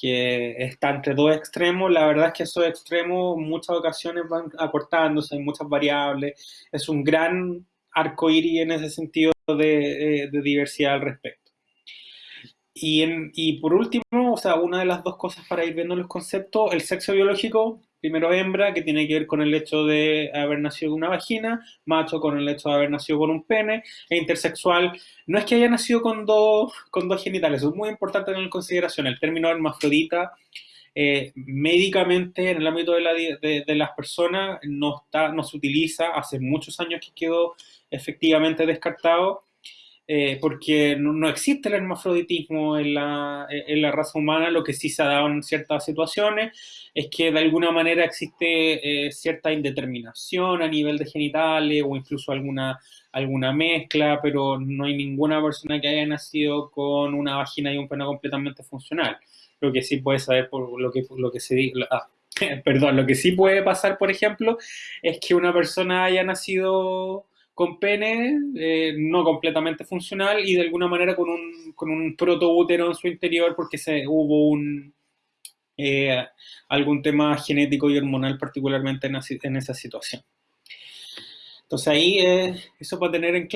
que está entre dos extremos, la verdad es que esos extremos muchas ocasiones van acortándose, hay muchas variables, es un gran arco iris en ese sentido de, de diversidad al respecto. Y, por último, o sea, una de las dos cosas para ir viendo los conceptos, el sexo biológico, primero hembra, que tiene que ver con el hecho de haber nacido con una vagina, macho con el hecho de haber nacido con un pene, e intersexual, no es que haya nacido con dos genitales, es muy importante tener en consideración el término hermafrodita, eh, médicamente en el ámbito de, la, de, de, las personas no, está, no se utiliza, hace muchos años que quedó efectivamente descartado, eh, porque no, existe el hermafroditismo en la, raza humana, lo que sí se ha dado en ciertas situaciones es que de alguna manera existe eh, cierta indeterminación a nivel de genitales o incluso alguna, alguna mezcla, pero no hay ninguna persona que haya nacido con una vagina y un pene completamente funcional. Lo que sí puede saber por lo que, lo que se ah, [LAUGHS] perdón, lo que sí puede pasar, por ejemplo, es que una persona haya nacido con pene eh, no completamente funcional y de alguna manera con un, con un protoútero en su interior porque se, hubo un, eh, algún tema genético y hormonal particularmente en, esa situación. Entonces ahí eh, eso para tener en,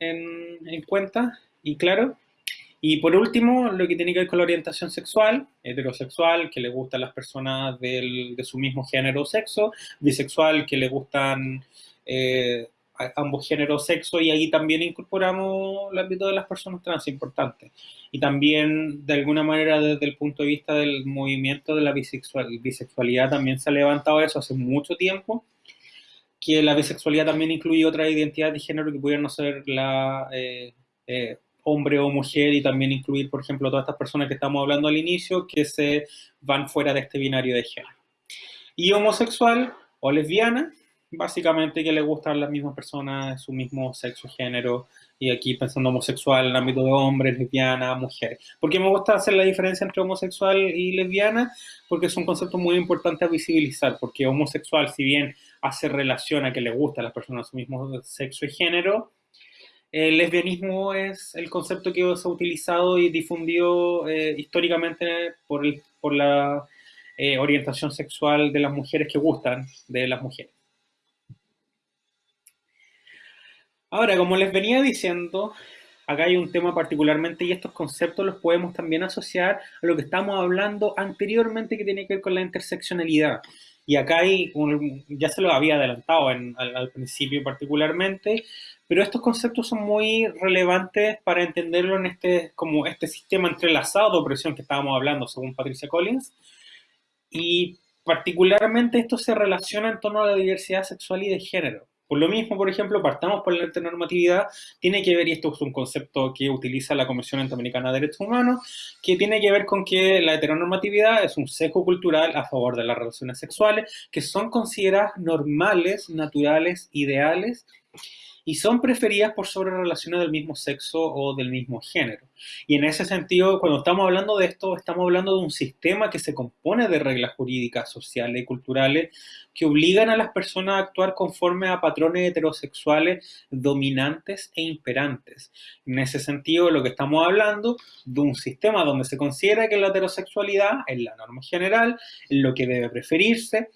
en, en cuenta y claro. Y por último, lo que tiene que ver con la orientación sexual, heterosexual, que le gustan las personas del, de su mismo género o sexo, bisexual, que le gustan eh, ambos géneros o sexo, y ahí también incorporamos el ámbito de las personas trans, importante. Y también, de alguna manera, desde el punto de vista del movimiento de la bisexual, bisexualidad, también se ha levantado eso hace mucho tiempo, que la bisexualidad también incluye otra identidad de género que pudieran ser la... Eh, eh, hombre o mujer y también incluir, por ejemplo, todas estas personas que estamos hablando al inicio que se van fuera de este binario de género. Y homosexual o lesbiana, básicamente que le gustan las mismas personas de su mismo sexo, género, y aquí pensando homosexual en el ámbito de hombres, lesbiana, mujeres. ¿Por qué me gusta hacer la diferencia entre homosexual y lesbiana? Porque es un concepto muy importante a visibilizar, porque homosexual, si bien hace relación a que le gusta a las personas de su mismo sexo y género, el lesbianismo es el concepto que se ha utilizado y difundido eh, históricamente por, la eh, orientación sexual de las mujeres que gustan de las mujeres. Ahora, como les venía diciendo, acá hay un tema particularmente y estos conceptos los podemos también asociar a lo que estamos hablando anteriormente que tiene que ver con la interseccionalidad. Y acá hay, ya se lo había adelantado al, al, principio particularmente, pero estos conceptos son muy relevantes para entenderlo en este, como este sistema entrelazado de opresión que estábamos hablando, según Patricia Collins, y particularmente esto se relaciona en torno a la diversidad sexual y de género. Por lo mismo, por ejemplo, partamos por la heteronormatividad, tiene que ver, y esto es un concepto que utiliza la Comisión Interamericana de Derechos Humanos, que tiene que ver con que la heteronormatividad es un sesgo cultural a favor de las relaciones sexuales, que son consideradas normales, naturales, ideales, y son preferidas por sobre relaciones del mismo sexo o del mismo género. Y en ese sentido, cuando estamos hablando de esto, estamos hablando de un sistema que se compone de reglas jurídicas, sociales y culturales que obligan a las personas a actuar conforme a patrones heterosexuales dominantes e imperantes. En ese sentido, lo que estamos hablando de un sistema donde se considera que la heterosexualidad es la norma general, lo que debe preferirse,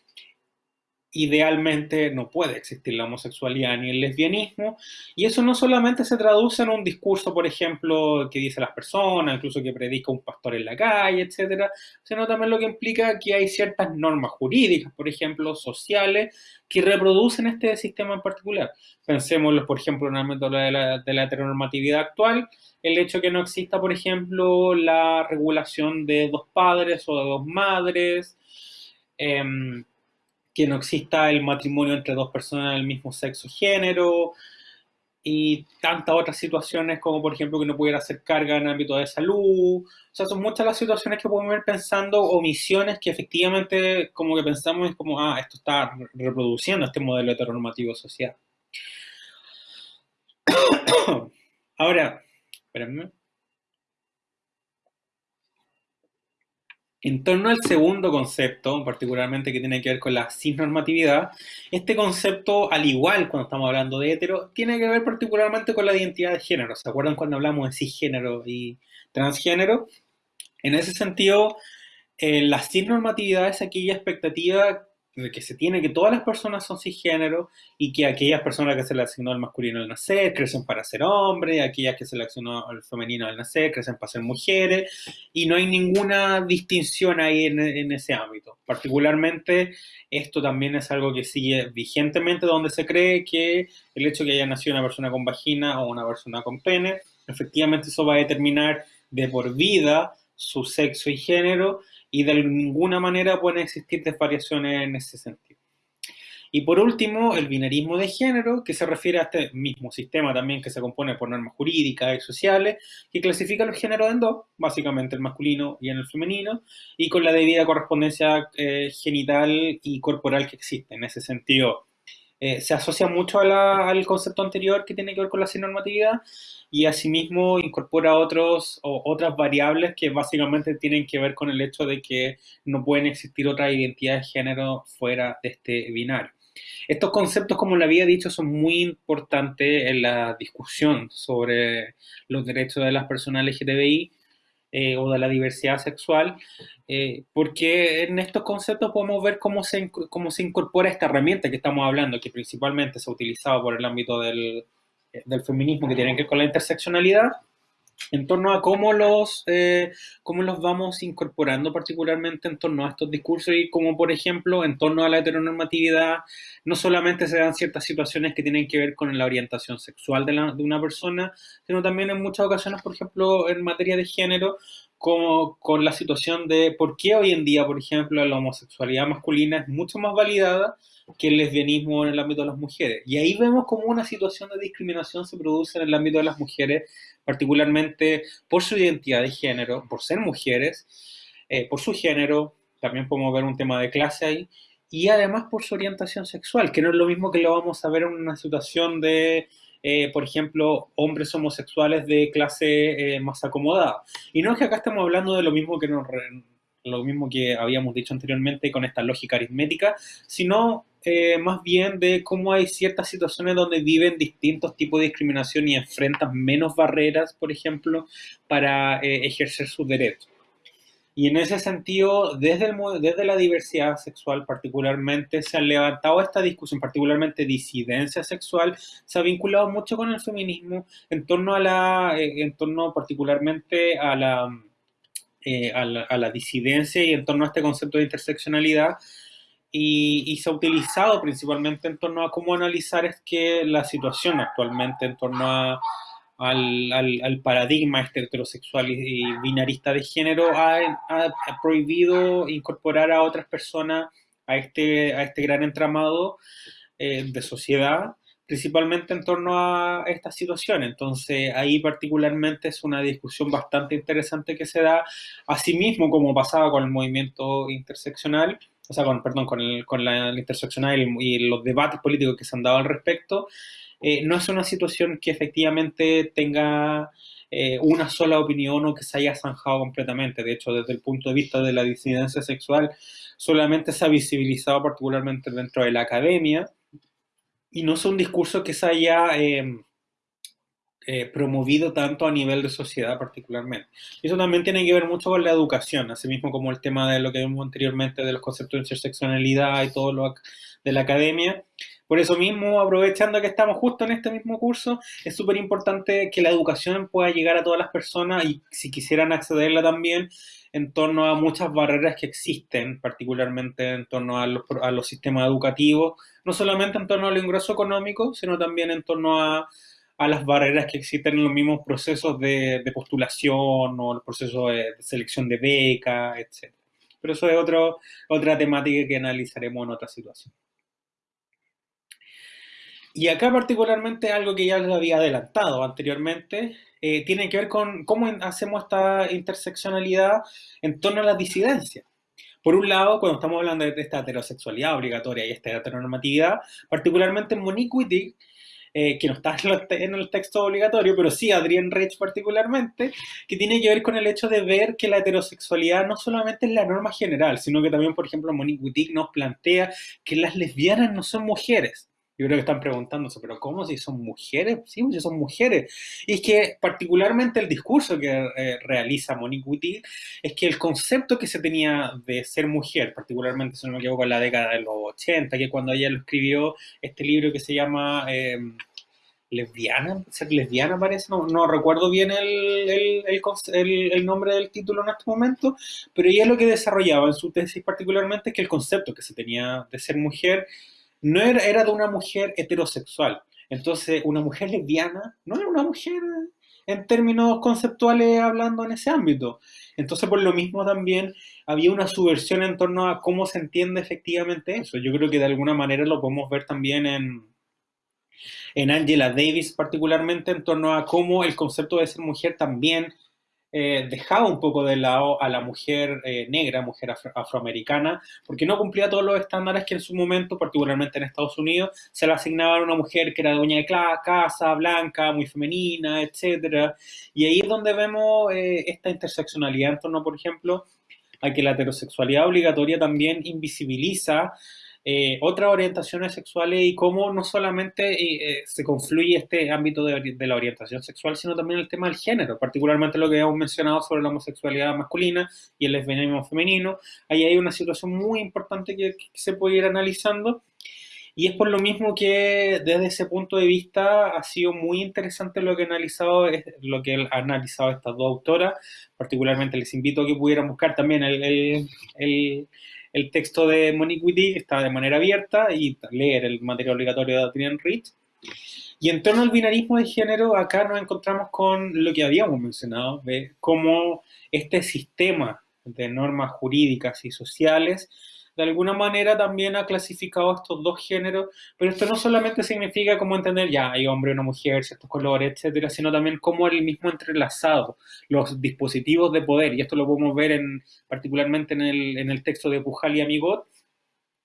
idealmente no puede existir la homosexualidad ni el lesbianismo, y eso no solamente se traduce en un discurso, por ejemplo, que dice las personas, incluso que predica un pastor en la calle, etcétera, sino también lo que implica que hay ciertas normas jurídicas, por ejemplo, sociales, que reproducen este sistema en particular. Pensémoslo, por ejemplo, en el ámbito de la, de heteronormatividad actual, el hecho que no exista, por ejemplo, la regulación de dos padres o de dos madres, eh, que no exista el matrimonio entre dos personas del mismo sexo género y tantas otras situaciones como por ejemplo que no pudiera hacer carga en el ámbito de salud. O sea, son muchas las situaciones que podemos ver pensando omisiones que efectivamente como que pensamos es como, ah, esto está reproduciendo este modelo heteronormativo social. [COUGHS] Ahora, espérenme. En torno al segundo concepto, particularmente que tiene que ver con la cisnormatividad, este concepto, al igual cuando estamos hablando de hetero, tiene que ver particularmente con la identidad de género. ¿Se acuerdan cuando hablamos de cisgénero y transgénero? En ese sentido, eh, la cisnormatividad es aquella expectativa de que se tiene que todas las personas son cisgénero y que aquellas personas que se le asignó al masculino al nacer crecen para ser hombres, aquellas que se le asignó al femenino al nacer crecen para ser mujeres y no hay ninguna distinción ahí en, ese ámbito. Particularmente esto también es algo que sigue vigentemente donde se cree que el hecho de que haya nacido una persona con vagina o una persona con pene, efectivamente eso va a determinar de por vida su sexo y género y de ninguna manera pueden existir desvariaciones en ese sentido. Y por último, el binarismo de género, que se refiere a este mismo sistema también que se compone por normas jurídicas y sociales, que clasifica los géneros en dos, básicamente el masculino y en el femenino, y con la debida correspondencia eh, genital y corporal que existe. En ese sentido, eh, se asocia mucho al concepto anterior que tiene que ver con la sinormatividad, y asimismo incorpora otros, o otras variables que básicamente tienen que ver con el hecho de que no pueden existir otras identidades de género fuera de este binario. Estos conceptos, como le había dicho, son muy importantes en la discusión sobre los derechos de las personas LGTBI eh, o de la diversidad sexual, eh, porque en estos conceptos podemos ver cómo se, cómo se incorpora esta herramienta que estamos hablando, que principalmente se ha utilizado por el ámbito del, del feminismo, que tiene que ver con la interseccionalidad, en torno a cómo los, eh, cómo los vamos incorporando particularmente en torno a estos discursos y como por ejemplo en torno a la heteronormatividad no solamente se dan ciertas situaciones que tienen que ver con la orientación sexual de, de una persona, sino también en muchas ocasiones, por ejemplo, en materia de género, como con la situación de por qué hoy en día, por ejemplo, la homosexualidad masculina es mucho más validada que el lesbianismo en el ámbito de las mujeres. Y ahí vemos como una situación de discriminación se produce en el ámbito de las mujeres, particularmente por su identidad de género, por ser mujeres, eh, por su género, también podemos ver un tema de clase ahí, y además por su orientación sexual, que no es lo mismo que lo vamos a ver en una situación de eh, por ejemplo, hombres homosexuales de clase eh, más acomodada. Y no es que acá estemos hablando de lo mismo que nos, lo mismo que habíamos dicho anteriormente con esta lógica aritmética, sino eh, más bien de cómo hay ciertas situaciones donde viven distintos tipos de discriminación y enfrentan menos barreras, por ejemplo, para ejercer sus derechos. Y en ese sentido, desde, el, desde la diversidad sexual particularmente, se ha levantado esta discusión, particularmente disidencia sexual, se ha vinculado mucho con el feminismo en torno a la, eh, en torno particularmente a la, eh, a la, a la disidencia y en torno a este concepto de interseccionalidad. Y, y, se ha utilizado principalmente en torno a cómo analizar es que la situación actualmente en torno a, al, al, paradigma este heterosexual y, binarista de género, ha, prohibido incorporar a otras personas a este, a este gran entramado eh, de sociedad, principalmente en torno a esta situación. Entonces, ahí particularmente es una discusión bastante interesante que se da, asimismo como pasaba con el movimiento interseccional, o sea, con, perdón, con, el, con la, interseccional y, los debates políticos que se han dado al respecto, eh, no es una situación que efectivamente tenga eh, una sola opinión o que se haya zanjado completamente. De hecho, desde el punto de vista de la disidencia sexual, solamente se ha visibilizado particularmente dentro de la academia y no es un discurso que se haya em, eh, promovido tanto a nivel de sociedad particularmente. Eso también tiene que ver mucho con la educación, así mismo como el tema de lo que vimos anteriormente de los conceptos de interseccionalidad y todo lo de la academia. Por eso mismo, aprovechando que estamos justo en este mismo curso, es súper importante que la educación pueda llegar a todas las personas y si quisieran accederla también en torno a muchas barreras que existen, particularmente en torno a los, a los sistemas educativos, no solamente en torno al ingreso económico, sino también en torno a, a las barreras que existen en los mismos procesos de, de postulación o los procesos de, de selección de beca, etc. Pero eso es otro, otra temática que analizaremos en otra situación. Y acá particularmente algo que ya les había adelantado anteriormente, eh, tiene que ver con cómo hacemos esta interseccionalidad en torno a la disidencia. Por un lado, cuando estamos hablando de esta heterosexualidad obligatoria y esta heteronormatividad, particularmente en Monique Wittig, eh, que no está en el texto obligatorio, pero sí Adrienne Rich particularmente, que tiene que ver con el hecho de ver que la heterosexualidad no solamente es la norma general, sino que también, por ejemplo, Monique Wittig nos plantea que las lesbianas no son mujeres, yo creo que están preguntándose, pero ¿cómo si son mujeres? Sí, si son mujeres. Y es que particularmente el discurso que eh, realiza Monique Wittig es que el concepto que se tenía de ser mujer, particularmente si no me equivoco en la década de los 80, que cuando ella lo escribió este libro que se llama eh, Lesbiana, ser lesbiana parece, no, no recuerdo bien el, el, el, el, nombre del título en este momento, pero ella lo que desarrollaba en su tesis particularmente es que el concepto que se tenía de ser mujer no era, era de una mujer heterosexual. Entonces, una mujer lesbiana no era una mujer en términos conceptuales hablando en ese ámbito. Entonces, por lo mismo también había una subversión en torno a cómo se entiende efectivamente eso. Yo creo que de alguna manera lo podemos ver también en, en Angela Davis, particularmente en torno a cómo el concepto de ser mujer también eh, dejaba un poco de lado a la mujer eh, negra, mujer afroamericana, porque no cumplía todos los estándares que en su momento, particularmente en Estados Unidos, se le asignaban a una mujer que era dueña de casa, blanca, muy femenina, etc. Y ahí es donde vemos eh, esta interseccionalidad en torno, por ejemplo, a que la heterosexualidad obligatoria también invisibiliza eh, otras orientaciones sexuales y cómo no solamente eh, se confluye este ámbito de, la orientación sexual, sino también el tema del género, particularmente lo que hemos mencionado sobre la homosexualidad masculina y el lesbianismo femenino. Ahí hay una situación muy importante que, se puede ir analizando. Y es por lo mismo que desde ese punto de vista ha sido muy interesante lo que, analizado, lo que han analizado estas dos autoras. Particularmente les invito a que pudieran buscar también el, el el texto de Monique Wittig está de manera abierta y leer el material obligatorio de Adrian Rich. Y en torno al binarismo de género, acá nos encontramos con lo que habíamos mencionado, de cómo este sistema de normas jurídicas y sociales de alguna manera también ha clasificado estos dos géneros, pero esto no solamente significa cómo entender, ya, hay hombre, una mujer, ciertos colores, etcétera, sino también cómo el mismo entrelazado, los dispositivos de poder, y esto lo podemos ver en, particularmente en el, en el texto de Pujal y Amigot,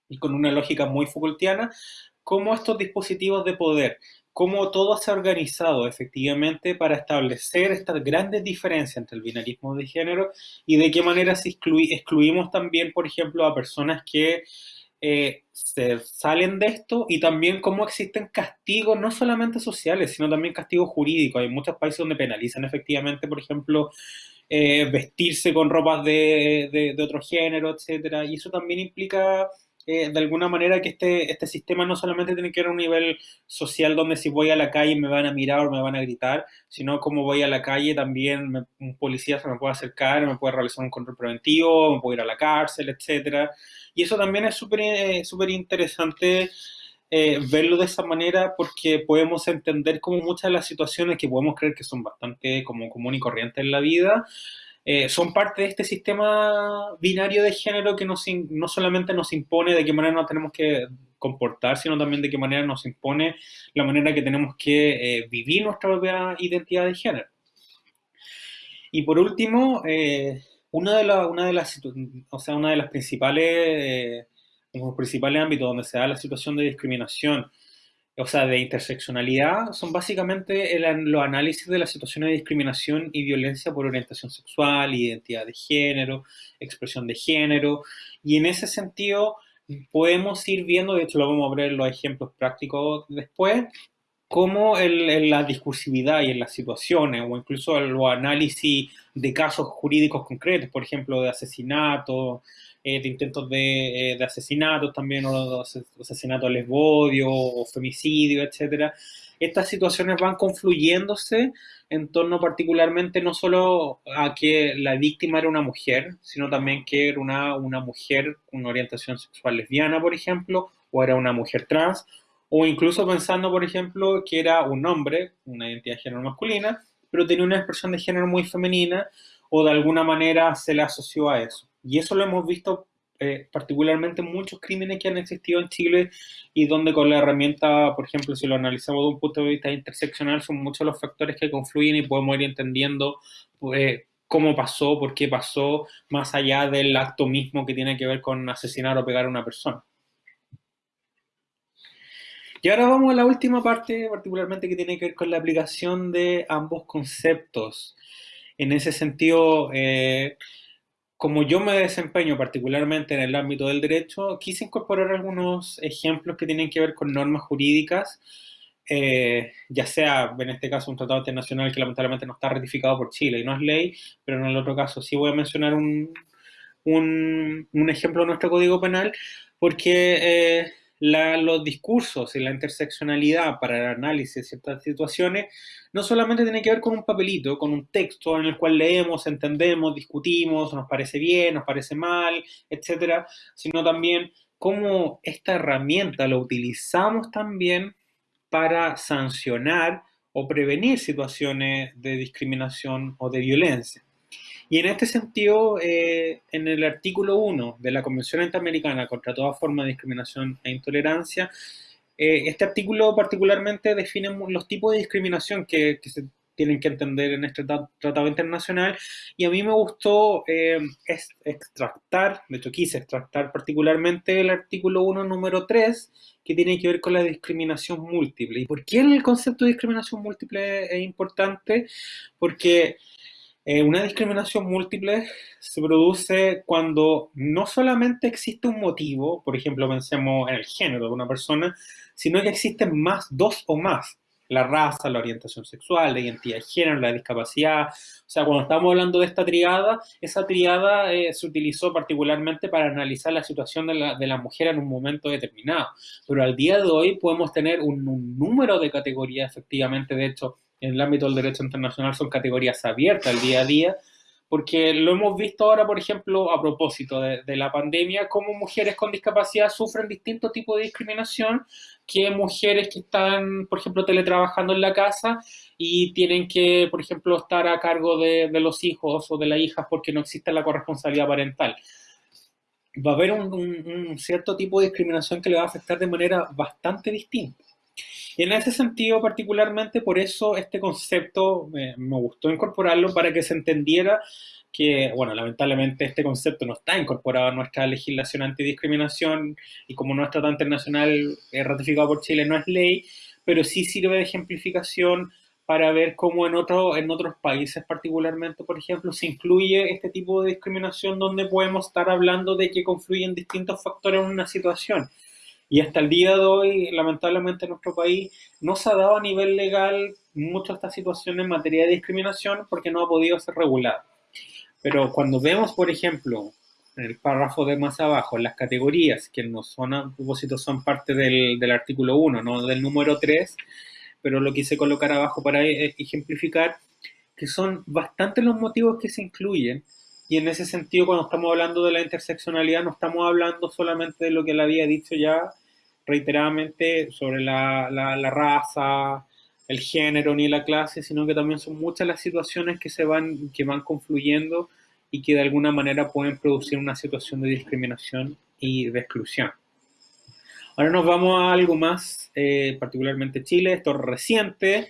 y con una lógica muy Foucaultiana, cómo estos dispositivos de poder cómo todo se ha organizado efectivamente para establecer estas grandes diferencias entre el binarismo de género y de qué manera se excluimos también, por ejemplo, a personas que eh, se salen de esto y también cómo existen castigos no solamente sociales, sino también castigos jurídicos. Hay muchos países donde penalizan efectivamente, por ejemplo, eh, vestirse con ropas de, de, de otro género, etcétera, y eso también implica de alguna manera que este, este sistema no solamente tiene que ir a un nivel social donde si voy a la calle me van a mirar o me van a gritar, sino como voy a la calle también un policía se me puede acercar, me puede realizar un control preventivo, me puede ir a la cárcel, etcétera. Y eso también es súper eh, interesante eh, verlo de esa manera porque podemos entender como muchas de las situaciones que podemos creer que son bastante como común y corriente en la vida, eh, son parte de este sistema binario de género que nos, no solamente nos impone de qué manera nos tenemos que comportar, sino también de qué manera nos impone la manera que tenemos que eh, vivir nuestra propia identidad de género. Y por último, eh, una, de una, de las, o sea, una de las principales, los principales ámbitos donde se da la situación de discriminación o sea, de interseccionalidad, son básicamente los análisis de las situaciones de discriminación y violencia por orientación sexual, identidad de género, expresión de género, y en ese sentido podemos ir viendo, de hecho lo vamos a ver en los ejemplos prácticos después, cómo en la discursividad y en las situaciones, o incluso en los análisis de casos jurídicos concretos, por ejemplo, de asesinato, eh, de intentos de, eh, de, asesinatos también, o asesinatos lesbodio, o femicidio, etcétera. Estas situaciones van confluyéndose en torno particularmente no solo a que la víctima era una mujer, sino también que era una, una mujer con orientación sexual lesbiana, por ejemplo, o era una mujer trans, o incluso pensando, por ejemplo, que era un hombre, una identidad de género masculina, pero tenía una expresión de género muy femenina, o de alguna manera se le asoció a eso. Y eso lo hemos visto eh, particularmente en muchos crímenes que han existido en Chile y donde con la herramienta, por ejemplo, si lo analizamos de un punto de vista interseccional, son muchos los factores que confluyen y podemos ir entendiendo eh, cómo pasó, por qué pasó, más allá del acto mismo que tiene que ver con asesinar o pegar a una persona. Y ahora vamos a la última parte, particularmente que tiene que ver con la aplicación de ambos conceptos. En ese sentido, eh, como yo me desempeño particularmente en el ámbito del derecho, quise incorporar algunos ejemplos que tienen que ver con normas jurídicas, eh, ya sea en este caso un tratado internacional que lamentablemente no está ratificado por Chile y no es ley, pero en el otro caso sí voy a mencionar un, un, ejemplo de nuestro Código Penal, porque eh, los discursos y la interseccionalidad para el análisis de ciertas situaciones no solamente tiene que ver con un papelito, con un texto en el cual leemos, entendemos, discutimos, nos parece bien, nos parece mal, etcétera, sino también cómo esta herramienta la utilizamos también para sancionar o prevenir situaciones de discriminación o de violencia. Y en este sentido, eh, en el artículo 1 de la Convención Interamericana contra toda forma de discriminación e intolerancia, eh, este artículo particularmente define los tipos de discriminación que, tienen que entender en este tratado internacional. Y a mí me gustó eh, extractar, de hecho quise extractar particularmente el artículo 1, número 3, que tiene que ver con la discriminación múltiple. ¿Y por qué el concepto de discriminación múltiple es importante? Porque eh, una discriminación múltiple se produce cuando no solamente existe un motivo, por ejemplo, pensemos en el género de una persona, sino que existen más, dos o más. La raza, la orientación sexual, la identidad de género, la discapacidad. O sea, cuando estamos hablando de esta triada, esa triada eh, se utilizó particularmente para analizar la situación de la, de la, mujer en un momento determinado. Pero al día de hoy podemos tener un, un número de categorías, efectivamente, de hecho, en el ámbito del derecho internacional son categorías abiertas al día a día, porque lo hemos visto ahora, por ejemplo, a propósito de, la pandemia, cómo mujeres con discapacidad sufren distintos tipos de discriminación que mujeres que están, por ejemplo, teletrabajando en la casa y tienen que, por ejemplo, estar a cargo de, los hijos o de las hijas porque no existe la corresponsabilidad parental. Va a haber un cierto tipo de discriminación que le va a afectar de manera bastante distinta. Y en ese sentido, particularmente, por eso este concepto me gustó incorporarlo para que se entendiera que, bueno, lamentablemente este concepto no está incorporado en nuestra legislación antidiscriminación y como nuestro Tratado Internacional es ratificado por Chile no es ley, pero sí sirve de ejemplificación para ver cómo en, otro, en otros países particularmente, por ejemplo, se incluye este tipo de discriminación donde podemos estar hablando de que confluyen distintos factores en una situación. Y hasta el día de hoy, lamentablemente en nuestro país, no se ha dado a nivel legal mucho esta situación en materia de discriminación porque no ha podido ser regulada. Pero cuando vemos, por ejemplo, en el párrafo de más abajo, las categorías que no son a propósito son parte del, del artículo 1, no del número 3, pero lo quise colocar abajo para e, ejemplificar que son bastantes los motivos que se incluyen y en ese sentido, cuando estamos hablando de la interseccionalidad, no estamos hablando solamente de lo que le había dicho ya reiteradamente sobre la, la, raza, el género ni la clase, sino que también son muchas las situaciones que se van, que van confluyendo y que de alguna manera pueden producir una situación de discriminación y de exclusión. Ahora nos vamos a algo más, eh, particularmente Chile, esto es reciente.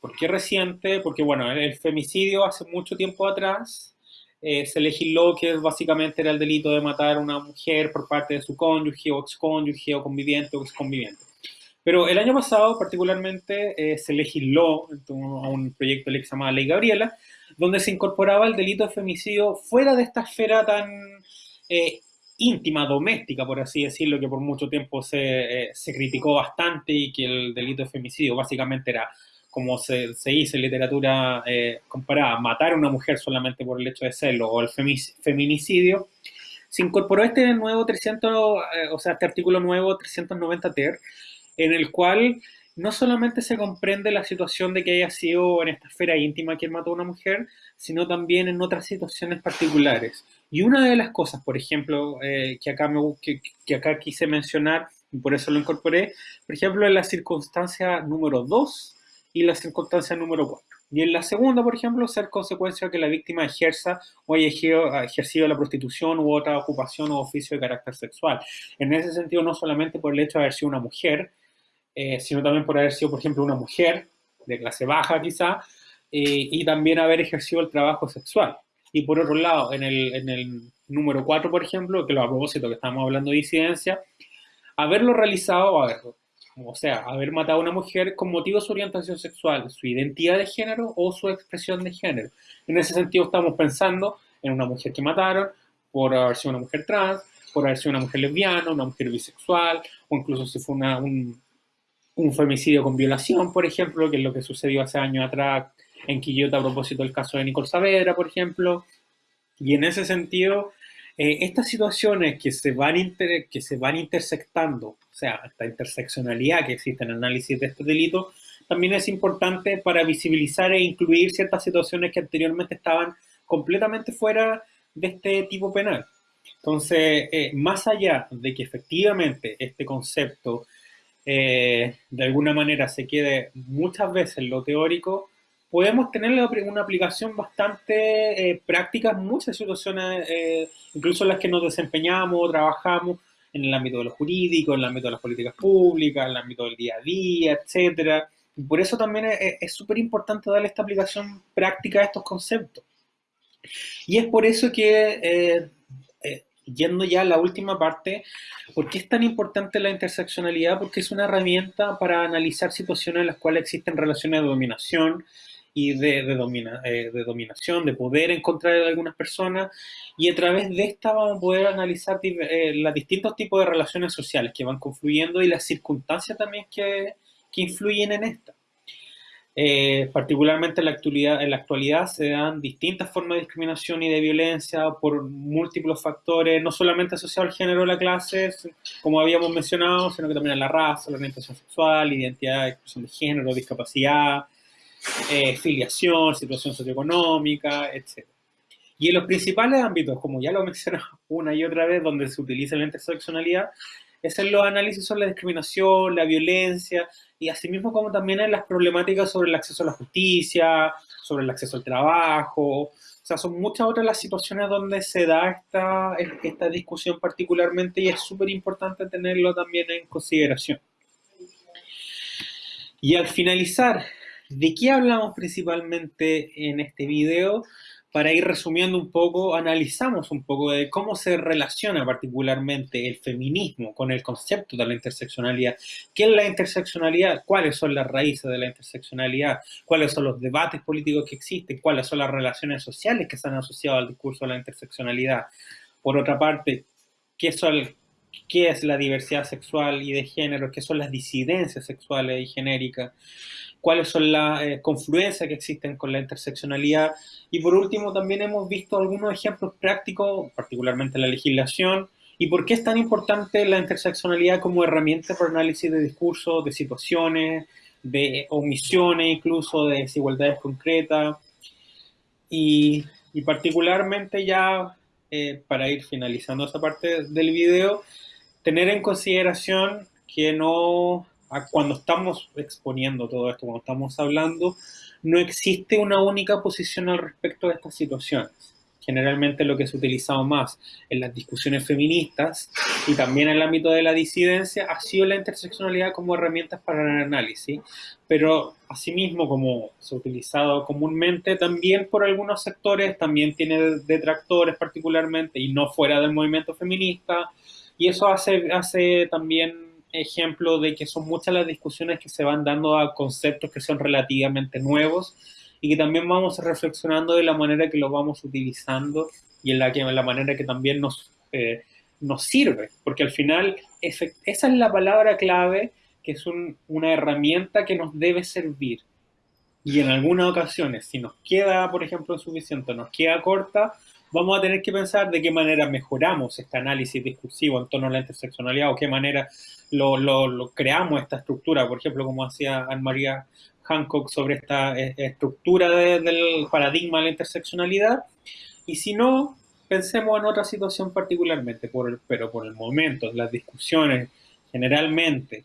¿Por qué reciente? Porque, bueno, el femicidio hace mucho tiempo atrás eh, se legisló que básicamente era el delito de matar a una mujer por parte de su cónyuge o excónyuge o conviviente o exconviviente. Pero el año pasado, particularmente, eh, se legisló a un proyecto de ley que se llamaba Ley Gabriela, donde se incorporaba el delito de femicidio fuera de esta esfera tan eh, íntima, doméstica, por así decirlo, que por mucho tiempo se, se criticó bastante y que el delito de femicidio básicamente era como se, se dice en literatura eh, comparada, matar a una mujer solamente por el hecho de serlo o el feminicidio, se incorporó este nuevo 300, eh, o sea, este artículo nuevo 390 ter, en el cual no solamente se comprende la situación de que haya sido en esta esfera íntima quien mató a una mujer, sino también en otras situaciones particulares. Y una de las cosas, por ejemplo, eh, que, acá me, que, que, acá quise mencionar, y por eso lo incorporé, por ejemplo, en la circunstancia número 2 y la circunstancia número 4. Y en la segunda, por ejemplo, ser consecuencia que la víctima ejerza o haya ejercido la prostitución u otra ocupación o oficio de carácter sexual. En ese sentido, no solamente por el hecho de haber sido una mujer, eh, sino también por haber sido, por ejemplo, una mujer de clase baja quizá, eh, y también haber ejercido el trabajo sexual. Y por otro lado, en el, en número 4, por ejemplo, que lo a propósito que estamos hablando de disidencia, haberlo realizado, a ver, o sea, haber matado a una mujer con motivo de su orientación sexual, su identidad de género o su expresión de género. En ese sentido estamos pensando en una mujer que mataron por haber sido una mujer trans, por haber sido una mujer lesbiana, una mujer bisexual, o incluso si fue un, un femicidio con violación, por ejemplo, que es lo que sucedió hace años atrás en Quillota a propósito del caso de Nicole Saavedra, por ejemplo. Y en ese sentido, eh, estas situaciones que se, van que se van intersectando, o sea, esta interseccionalidad que existe en el análisis de estos delitos, también es importante para visibilizar e incluir ciertas situaciones que anteriormente estaban completamente fuera de este tipo penal. Entonces, eh, más allá de que efectivamente este concepto eh, de alguna manera se quede muchas veces en lo teórico, podemos tener una aplicación bastante eh, práctica en muchas situaciones, eh, incluso en las que nos desempeñamos trabajamos en el ámbito de lo jurídico, en el ámbito de las políticas públicas, en el ámbito del día a día, etcétera. Por eso también es súper importante darle esta aplicación práctica a estos conceptos. Y es por eso que, eh, yendo ya a la última parte, ¿por qué es tan importante la interseccionalidad? Porque es una herramienta para analizar situaciones en las cuales existen relaciones de dominación, y de, de, eh, de, dominación, de poder en contra de algunas personas, y a través de esta vamos a poder analizar eh, los distintos tipos de relaciones sociales que van confluyendo y las circunstancias también que, que influyen en esta. Eh, particularmente en la, actualidad, en la actualidad se dan distintas formas de discriminación y de violencia por múltiples factores, no solamente asociados al género o la clase, como habíamos mencionado, sino que también a la raza, la orientación sexual, identidad, expresión de género, discapacidad, eh, filiación, situación socioeconómica, etc. Y en los principales ámbitos, como ya lo mencioné [LAUGHS] una y otra vez, donde se utiliza la interseccionalidad, es en los análisis sobre la discriminación, la violencia, y asimismo como también en las problemáticas sobre el acceso a la justicia, sobre el acceso al trabajo, o sea, son muchas otras las situaciones donde se da esta, esta discusión particularmente y es súper importante tenerlo también en consideración. Y al finalizar ¿De qué hablamos principalmente en este video? Para ir resumiendo un poco, analizamos un poco de cómo se relaciona particularmente el feminismo con el concepto de la interseccionalidad. ¿Qué es la interseccionalidad? ¿Cuáles son las raíces de la interseccionalidad? ¿Cuáles son los debates políticos que existen? ¿Cuáles son las relaciones sociales que se han asociado al discurso de la interseccionalidad? Por otra parte, ¿qué, es la diversidad sexual y de género? ¿Qué son las disidencias sexuales y genéricas? Cuáles son las eh, confluencias que existen con la interseccionalidad. Y por último, también hemos visto algunos ejemplos prácticos, particularmente la legislación, y por qué es tan importante la interseccionalidad como herramienta para análisis de discursos, de situaciones, de omisiones, incluso de desigualdades concretas. Y, particularmente ya, eh, para ir finalizando esa parte del video, tener en consideración que no cuando estamos exponiendo todo esto, cuando estamos hablando, no existe una única posición al respecto de estas situaciones. Generalmente lo que se ha utilizado más en las discusiones feministas y también en el ámbito de la disidencia ha sido la interseccionalidad como herramientas para el análisis, pero asimismo como se ha utilizado comúnmente también por algunos sectores, también tiene detractores particularmente y no fuera del movimiento feminista, y eso hace, hace también ejemplo de que son muchas las discusiones que se van dando a conceptos que son relativamente nuevos y que también vamos reflexionando de la manera que los vamos utilizando y en la, que, la manera que también nos, eh, nos sirve, porque al final esa es la palabra clave, que es una herramienta que nos debe servir. Y en algunas ocasiones, si nos queda, por ejemplo, suficiente, nos queda corta, vamos a tener que pensar de qué manera mejoramos este análisis discursivo en torno a la interseccionalidad o qué manera lo, creamos esta estructura, por ejemplo, como hacía Anne-María Hancock sobre esta eh, estructura del paradigma de la interseccionalidad. Y si no, pensemos en otra situación particularmente, por pero por el momento, las discusiones generalmente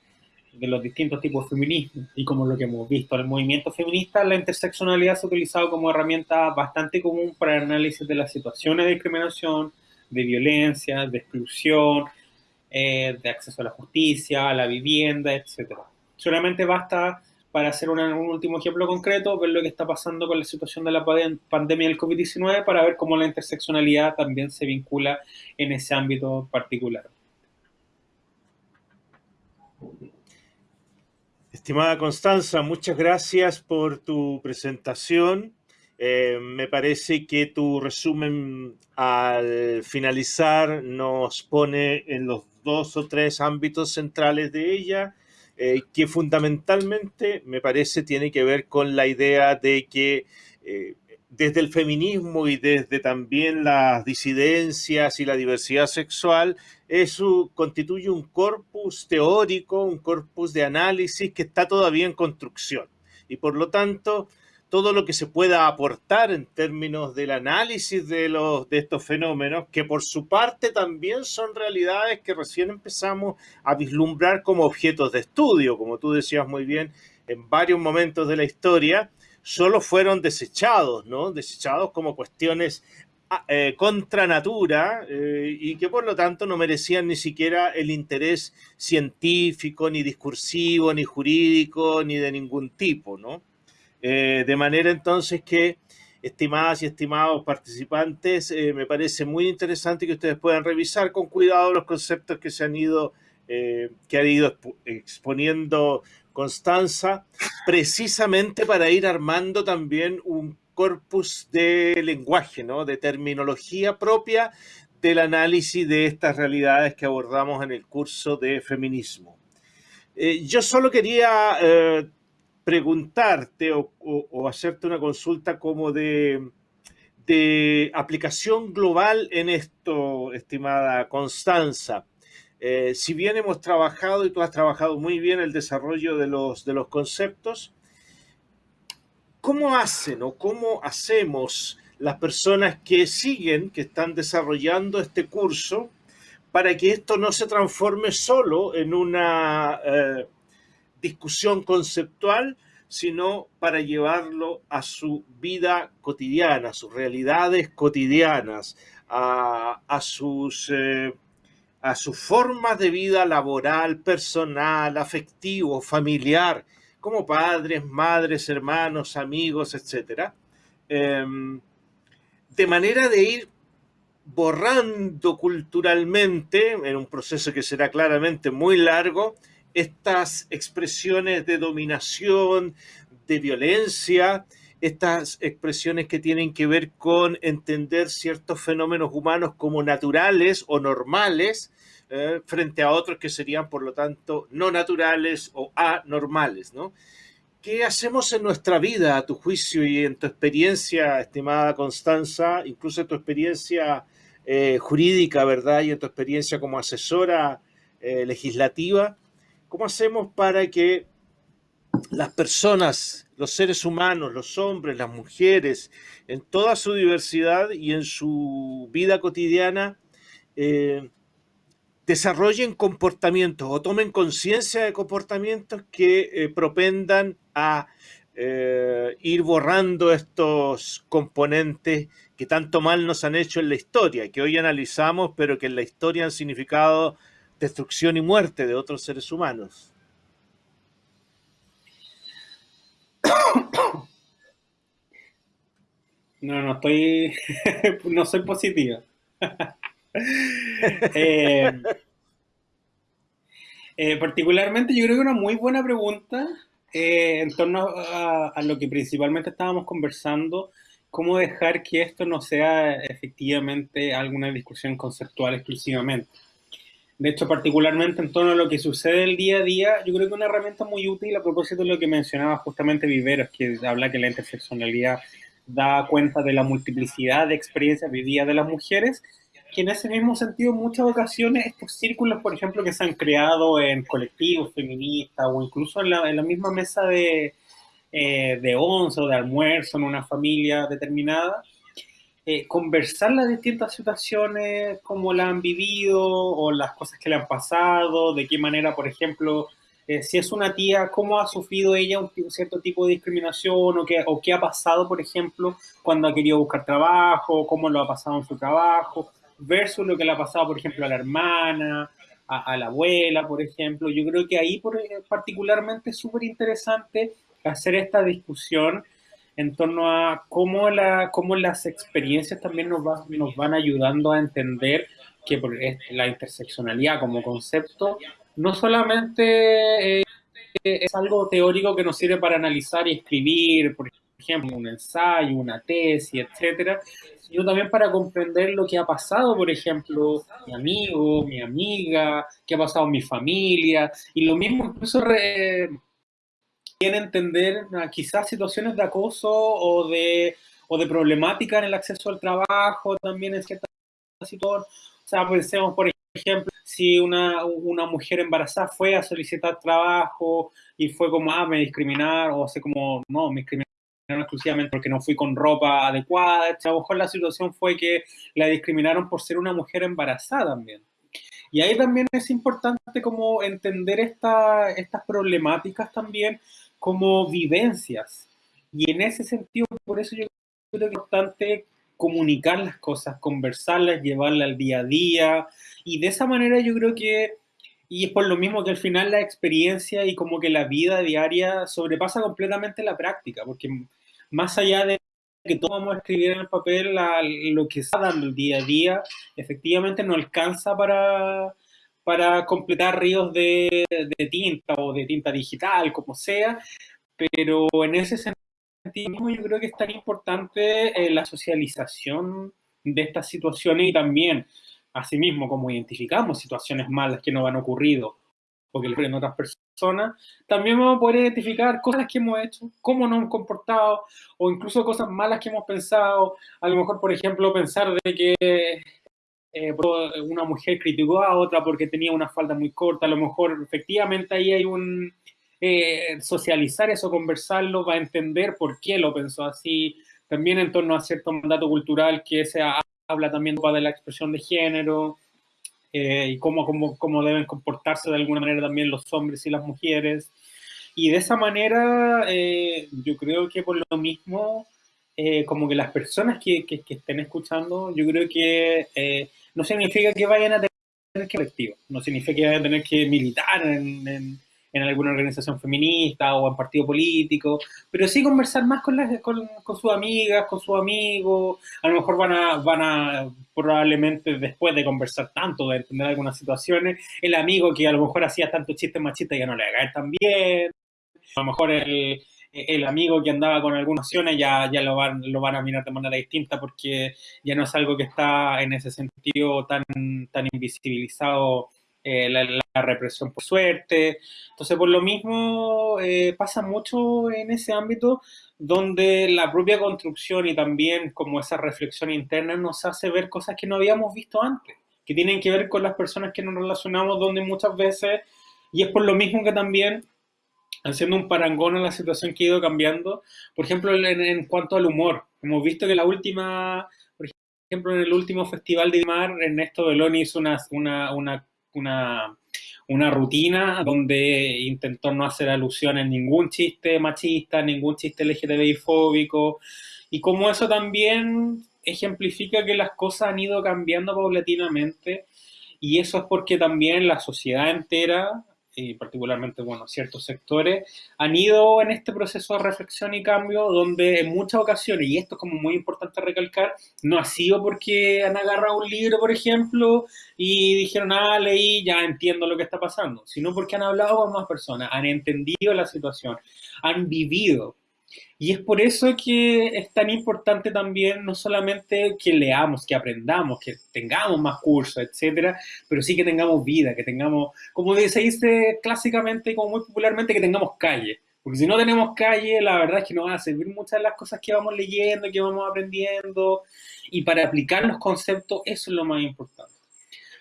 de los distintos tipos de feminismo y como lo que hemos visto en el movimiento feminista, la interseccionalidad se ha utilizado como herramienta bastante común para el análisis de las situaciones de discriminación, de violencia, de exclusión, eh, de acceso a la justicia, a la vivienda, etc. Solamente basta para hacer un último ejemplo concreto, ver lo que está pasando con la situación de la pandemia del COVID-19 para ver cómo la interseccionalidad también se vincula en ese ámbito particular. Estimada Constanza, muchas gracias por tu presentación. Eh, me parece que tu resumen al finalizar nos pone en los dos o tres ámbitos centrales de ella, eh, que fundamentalmente me parece tiene que ver con la idea de que eh, desde el feminismo y desde también las disidencias y la diversidad sexual, eso constituye un corpus teórico, un corpus de análisis que está todavía en construcción. Y por lo tanto, todo lo que se pueda aportar en términos del análisis de, los, de estos fenómenos, que por su parte también son realidades que recién empezamos a vislumbrar como objetos de estudio, como tú decías muy bien, en varios momentos de la historia, solo fueron desechados, ¿no? Desechados como cuestiones eh, contra natura eh, y que por lo tanto no merecían ni siquiera el interés científico, ni discursivo, ni jurídico, ni de ningún tipo, ¿no? Eh, de manera entonces que, estimadas y estimados participantes, me parece muy interesante que ustedes puedan revisar con cuidado los conceptos que se han ido, que ha ido exponiendo Constanza, precisamente para ir armando también un corpus de lenguaje, ¿no? de terminología propia del análisis de estas realidades que abordamos en el curso de feminismo. Eh, yo solo quería eh, preguntarte o, hacerte una consulta como de, de, aplicación global en esto, estimada Constanza. Eh, si bien hemos trabajado y tú has trabajado muy bien el desarrollo de los, de los conceptos, ¿Cómo hacen o cómo hacemos las personas que siguen, que están desarrollando este curso, para que esto no se transforme solo en una eh, discusión conceptual, sino para llevarlo a su vida cotidiana, a sus realidades cotidianas, a, eh, a sus formas de vida laboral, personal, afectivo, familiar, como padres, madres, hermanos, amigos, etc. Em, de manera de ir borrando culturalmente, en un proceso que será claramente muy largo, estas expresiones de dominación, de violencia, estas expresiones que tienen que ver con entender ciertos fenómenos humanos como naturales o normales, eh, frente a otros que serían, por lo tanto, no naturales o anormales, ¿no? ¿Qué hacemos en nuestra vida, a tu juicio y en tu experiencia, estimada Constanza, incluso en tu experiencia eh, jurídica, ¿verdad? Y en tu experiencia como asesora eh, legislativa, ¿cómo hacemos para que las personas, los seres humanos, los hombres, las mujeres, en toda su diversidad y en su vida cotidiana, desarrollen comportamientos o tomen conciencia de comportamientos que eh, propendan a eh, ir borrando estos componentes que tanto mal nos han hecho en la historia, que hoy analizamos, pero que en la historia han significado destrucción y muerte de otros seres humanos. [COUGHS] No, no estoy, [LAUGHS] no soy positiva. [LAUGHS] [LAUGHS] Eh, eh, particularmente yo creo que una muy buena pregunta eh, en torno a, lo que principalmente estábamos conversando, cómo dejar que esto no sea efectivamente alguna discusión conceptual exclusivamente. De hecho, particularmente en torno a lo que sucede el día a día, yo creo que una herramienta muy útil a propósito de lo que mencionaba justamente Viveros, que habla que la interseccionalidad da cuenta de la multiplicidad de experiencias vividas de las mujeres que en ese mismo sentido, en muchas ocasiones, estos círculos, por ejemplo, que se han creado en colectivos feministas o incluso en la, misma mesa de, eh, de once o de almuerzo en una familia determinada, eh, conversar las distintas situaciones, cómo la han vivido o las cosas que le han pasado, de qué manera, por ejemplo, eh, si es una tía, cómo ha sufrido ella un, cierto tipo de discriminación o qué, o qué ha pasado, por ejemplo, cuando ha querido buscar trabajo, cómo lo ha pasado en su trabajo, versus lo que le ha pasado, por ejemplo, a la hermana, a, la abuela, por ejemplo. Yo creo que ahí por, particularmente es súper interesante hacer esta discusión en torno a cómo, la, cómo las experiencias también nos, nos van ayudando a entender que la interseccionalidad como concepto no solamente eh, es algo teórico que nos sirve para analizar y escribir, por ejemplo, un ensayo, una tesis, etcétera, sino también para comprender lo que ha pasado, por ejemplo, mi amigo, mi amiga, qué ha pasado en mi familia, y lo mismo incluso re, entender ah, quizás situaciones de acoso o de, o de problemática en el acceso al trabajo, también en ciertas situaciones. O sea, pensemos, por ejemplo, si una, una mujer embarazada fue a solicitar trabajo y fue como, ah, me discriminaron, o hace como, no, me discriminaron exclusivamente porque no fui con ropa adecuada. A lo mejor la situación fue que la discriminaron por ser una mujer embarazada también. Y ahí también es importante como entender esta, estas problemáticas también como vivencias. Y en ese sentido, por eso yo creo que es importante comunicar las cosas, conversarlas, llevarlas al día a día. Y de esa manera yo creo que, y es por lo mismo que al final la experiencia y como que la vida diaria sobrepasa completamente la práctica, porque más allá de que todos vamos a escribir en el papel lo que está dando el día a día, efectivamente no alcanza para, para completar ríos de, tinta o de tinta digital, como sea, pero en ese sentido yo creo que es tan importante eh, la socialización de estas situaciones y también, asimismo, como identificamos situaciones malas que nos han ocurrido o que ocurren a otras personas, también vamos a poder identificar cosas que hemos hecho, cómo nos hemos comportado o incluso cosas malas que hemos pensado. A lo mejor, por ejemplo, pensar de que eh, una mujer criticó a otra porque tenía una falda muy corta, a lo mejor efectivamente ahí hay un eh, socializar eso, conversarlo, va a entender por qué lo pensó así, también en torno a cierto mandato cultural que se habla también de la expresión de género eh, y cómo, cómo, cómo, deben comportarse de alguna manera también los hombres y las mujeres. Y de esa manera, eh, yo creo que por lo mismo, como que las personas que, que, estén escuchando, yo creo que no significa que vayan a tener que colectivo, no significa que vayan a tener que militar en en alguna organización feminista o en partido político, pero sí conversar más con, las, con, sus amigas, con sus amigos, a lo mejor van a, van a, probablemente después de conversar tanto, de entender algunas situaciones, el amigo que a lo mejor hacía tanto chistes machistas ya no le va a caer tan bien, a lo mejor el, el amigo que andaba con algunas acciones ya, ya lo, van, lo van a mirar de manera distinta porque ya no es algo que está en ese sentido tan, tan invisibilizado eh, la, represión por suerte. Entonces, por lo mismo, eh, pasa mucho en ese ámbito donde la propia construcción y también como esa reflexión interna nos hace ver cosas que no habíamos visto antes, que tienen que ver con las personas que nos relacionamos, donde muchas veces, y es por lo mismo que también haciendo un parangón en la situación que ha ido cambiando. Por ejemplo, en, cuanto al humor, hemos visto que la última, por ejemplo, en el último Festival de Mar, Ernesto Beloni hizo una, una, una una, una rutina donde intentó no hacer alusión en ningún chiste machista, ningún chiste LGTBI-fóbico, y como eso también ejemplifica que las cosas han ido cambiando paulatinamente, y eso es porque también la sociedad entera y particularmente, bueno, ciertos sectores, han ido en este proceso de reflexión y cambio donde en muchas ocasiones, y esto es como muy importante recalcar, no ha sido porque han agarrado un libro, por ejemplo, y dijeron, ah, leí, ya entiendo lo que está pasando, sino porque han hablado con más personas, han entendido la situación, han vivido, y es por eso que es tan importante también no solamente que leamos, que aprendamos, que tengamos más cursos, etcétera, pero sí que tengamos vida, que tengamos, como se dice clásicamente y como muy popularmente, que tengamos calle. Porque si no tenemos calle, la verdad es que no van a servir muchas de las cosas que vamos leyendo, que vamos aprendiendo. Y para aplicar los conceptos, eso es lo más importante.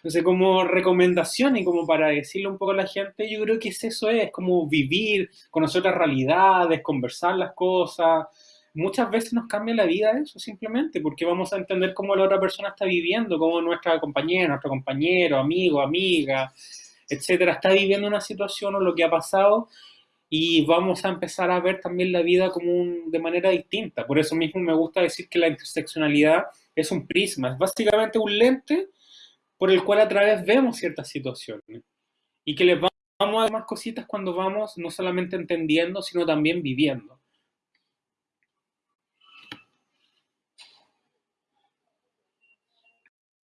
Entonces, como recomendación y como para decirle un poco a la gente, yo creo que es eso, es como vivir, conocer otras realidades, conversar las cosas. Muchas veces nos cambia la vida eso, simplemente, porque vamos a entender cómo la otra persona está viviendo, cómo nuestra compañera, nuestro compañero, amigo, amiga, etcétera, está viviendo una situación o lo que ha pasado y vamos a empezar a ver también la vida como de manera distinta. Por eso mismo me gusta decir que la interseccionalidad es un prisma, es básicamente un lente por el cual a través vemos ciertas situaciones y que les vamos a dar más cositas cuando vamos no solamente entendiendo, sino también viviendo.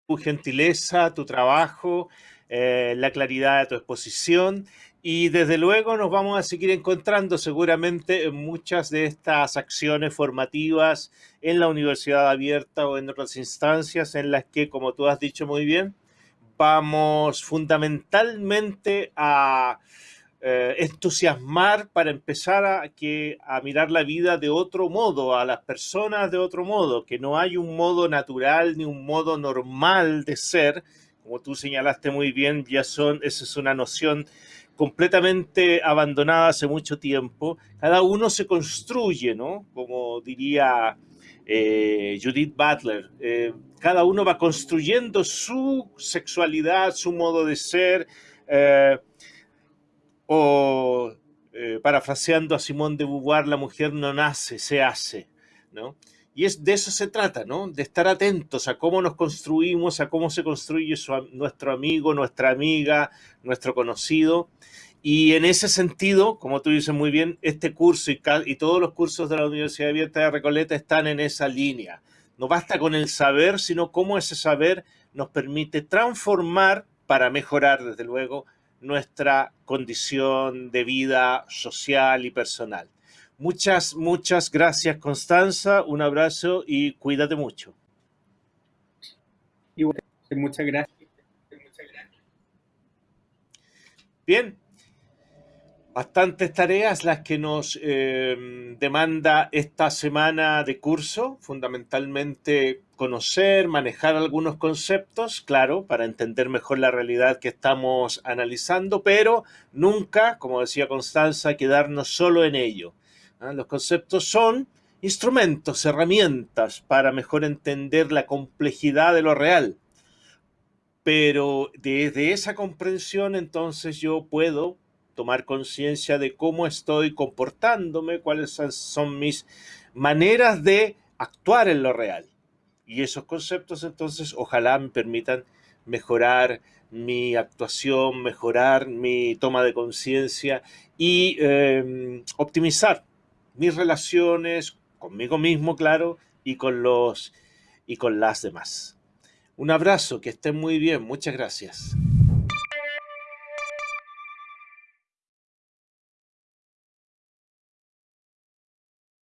Tu gentileza, tu trabajo, eh, la claridad de tu exposición y desde luego nos vamos a seguir encontrando seguramente en muchas de estas acciones formativas en la universidad abierta o en otras instancias en las que, como tú has dicho muy bien, vamos fundamentalmente a eh, entusiasmar para empezar a, que, a mirar la vida de otro modo, a las personas de otro modo, que no hay un modo natural ni un modo normal de ser, como tú señalaste muy bien, ya son, esa es una noción completamente abandonada hace mucho tiempo. Cada uno se construye, ¿no? Como diría eh, Judith Butler. Eh, cada uno va construyendo su sexualidad, su modo de ser, eh, o parafraseando a Simón de Beauvoir, la mujer no nace, se hace, ¿no? Y es, de eso se trata, ¿no? De estar atentos a cómo nos construimos, a cómo se construye nuestro amigo, nuestra amiga, nuestro conocido. Y en ese sentido, como tú dices muy bien, este curso y, y todos los cursos de la Universidad Abierta de Recoleta están en esa línea. No basta con el saber, sino cómo ese saber nos permite transformar para mejorar, desde luego, nuestra condición de vida social y personal. Muchas, muchas gracias, Constanza. Un abrazo y cuídate mucho. muchas gracias. Bien, bastantes tareas las que nos em, demanda esta semana de curso, fundamentalmente conocer, manejar algunos conceptos, claro, para entender mejor la realidad que estamos analizando, pero nunca, como decía Constanza, quedarnos solo en ello. ¿Ah? Los conceptos son instrumentos, herramientas para mejor entender la complejidad de lo real. Pero desde esa comprensión entonces yo puedo tomar conciencia de cómo estoy comportándome, cuáles son mis maneras de actuar en lo real. Y esos conceptos entonces ojalá me permitan mejorar mi actuación, mejorar mi toma de conciencia y em, optimizar mis relaciones conmigo mismo, claro, y con los y con las demás. Un abrazo, que estén muy bien, muchas gracias.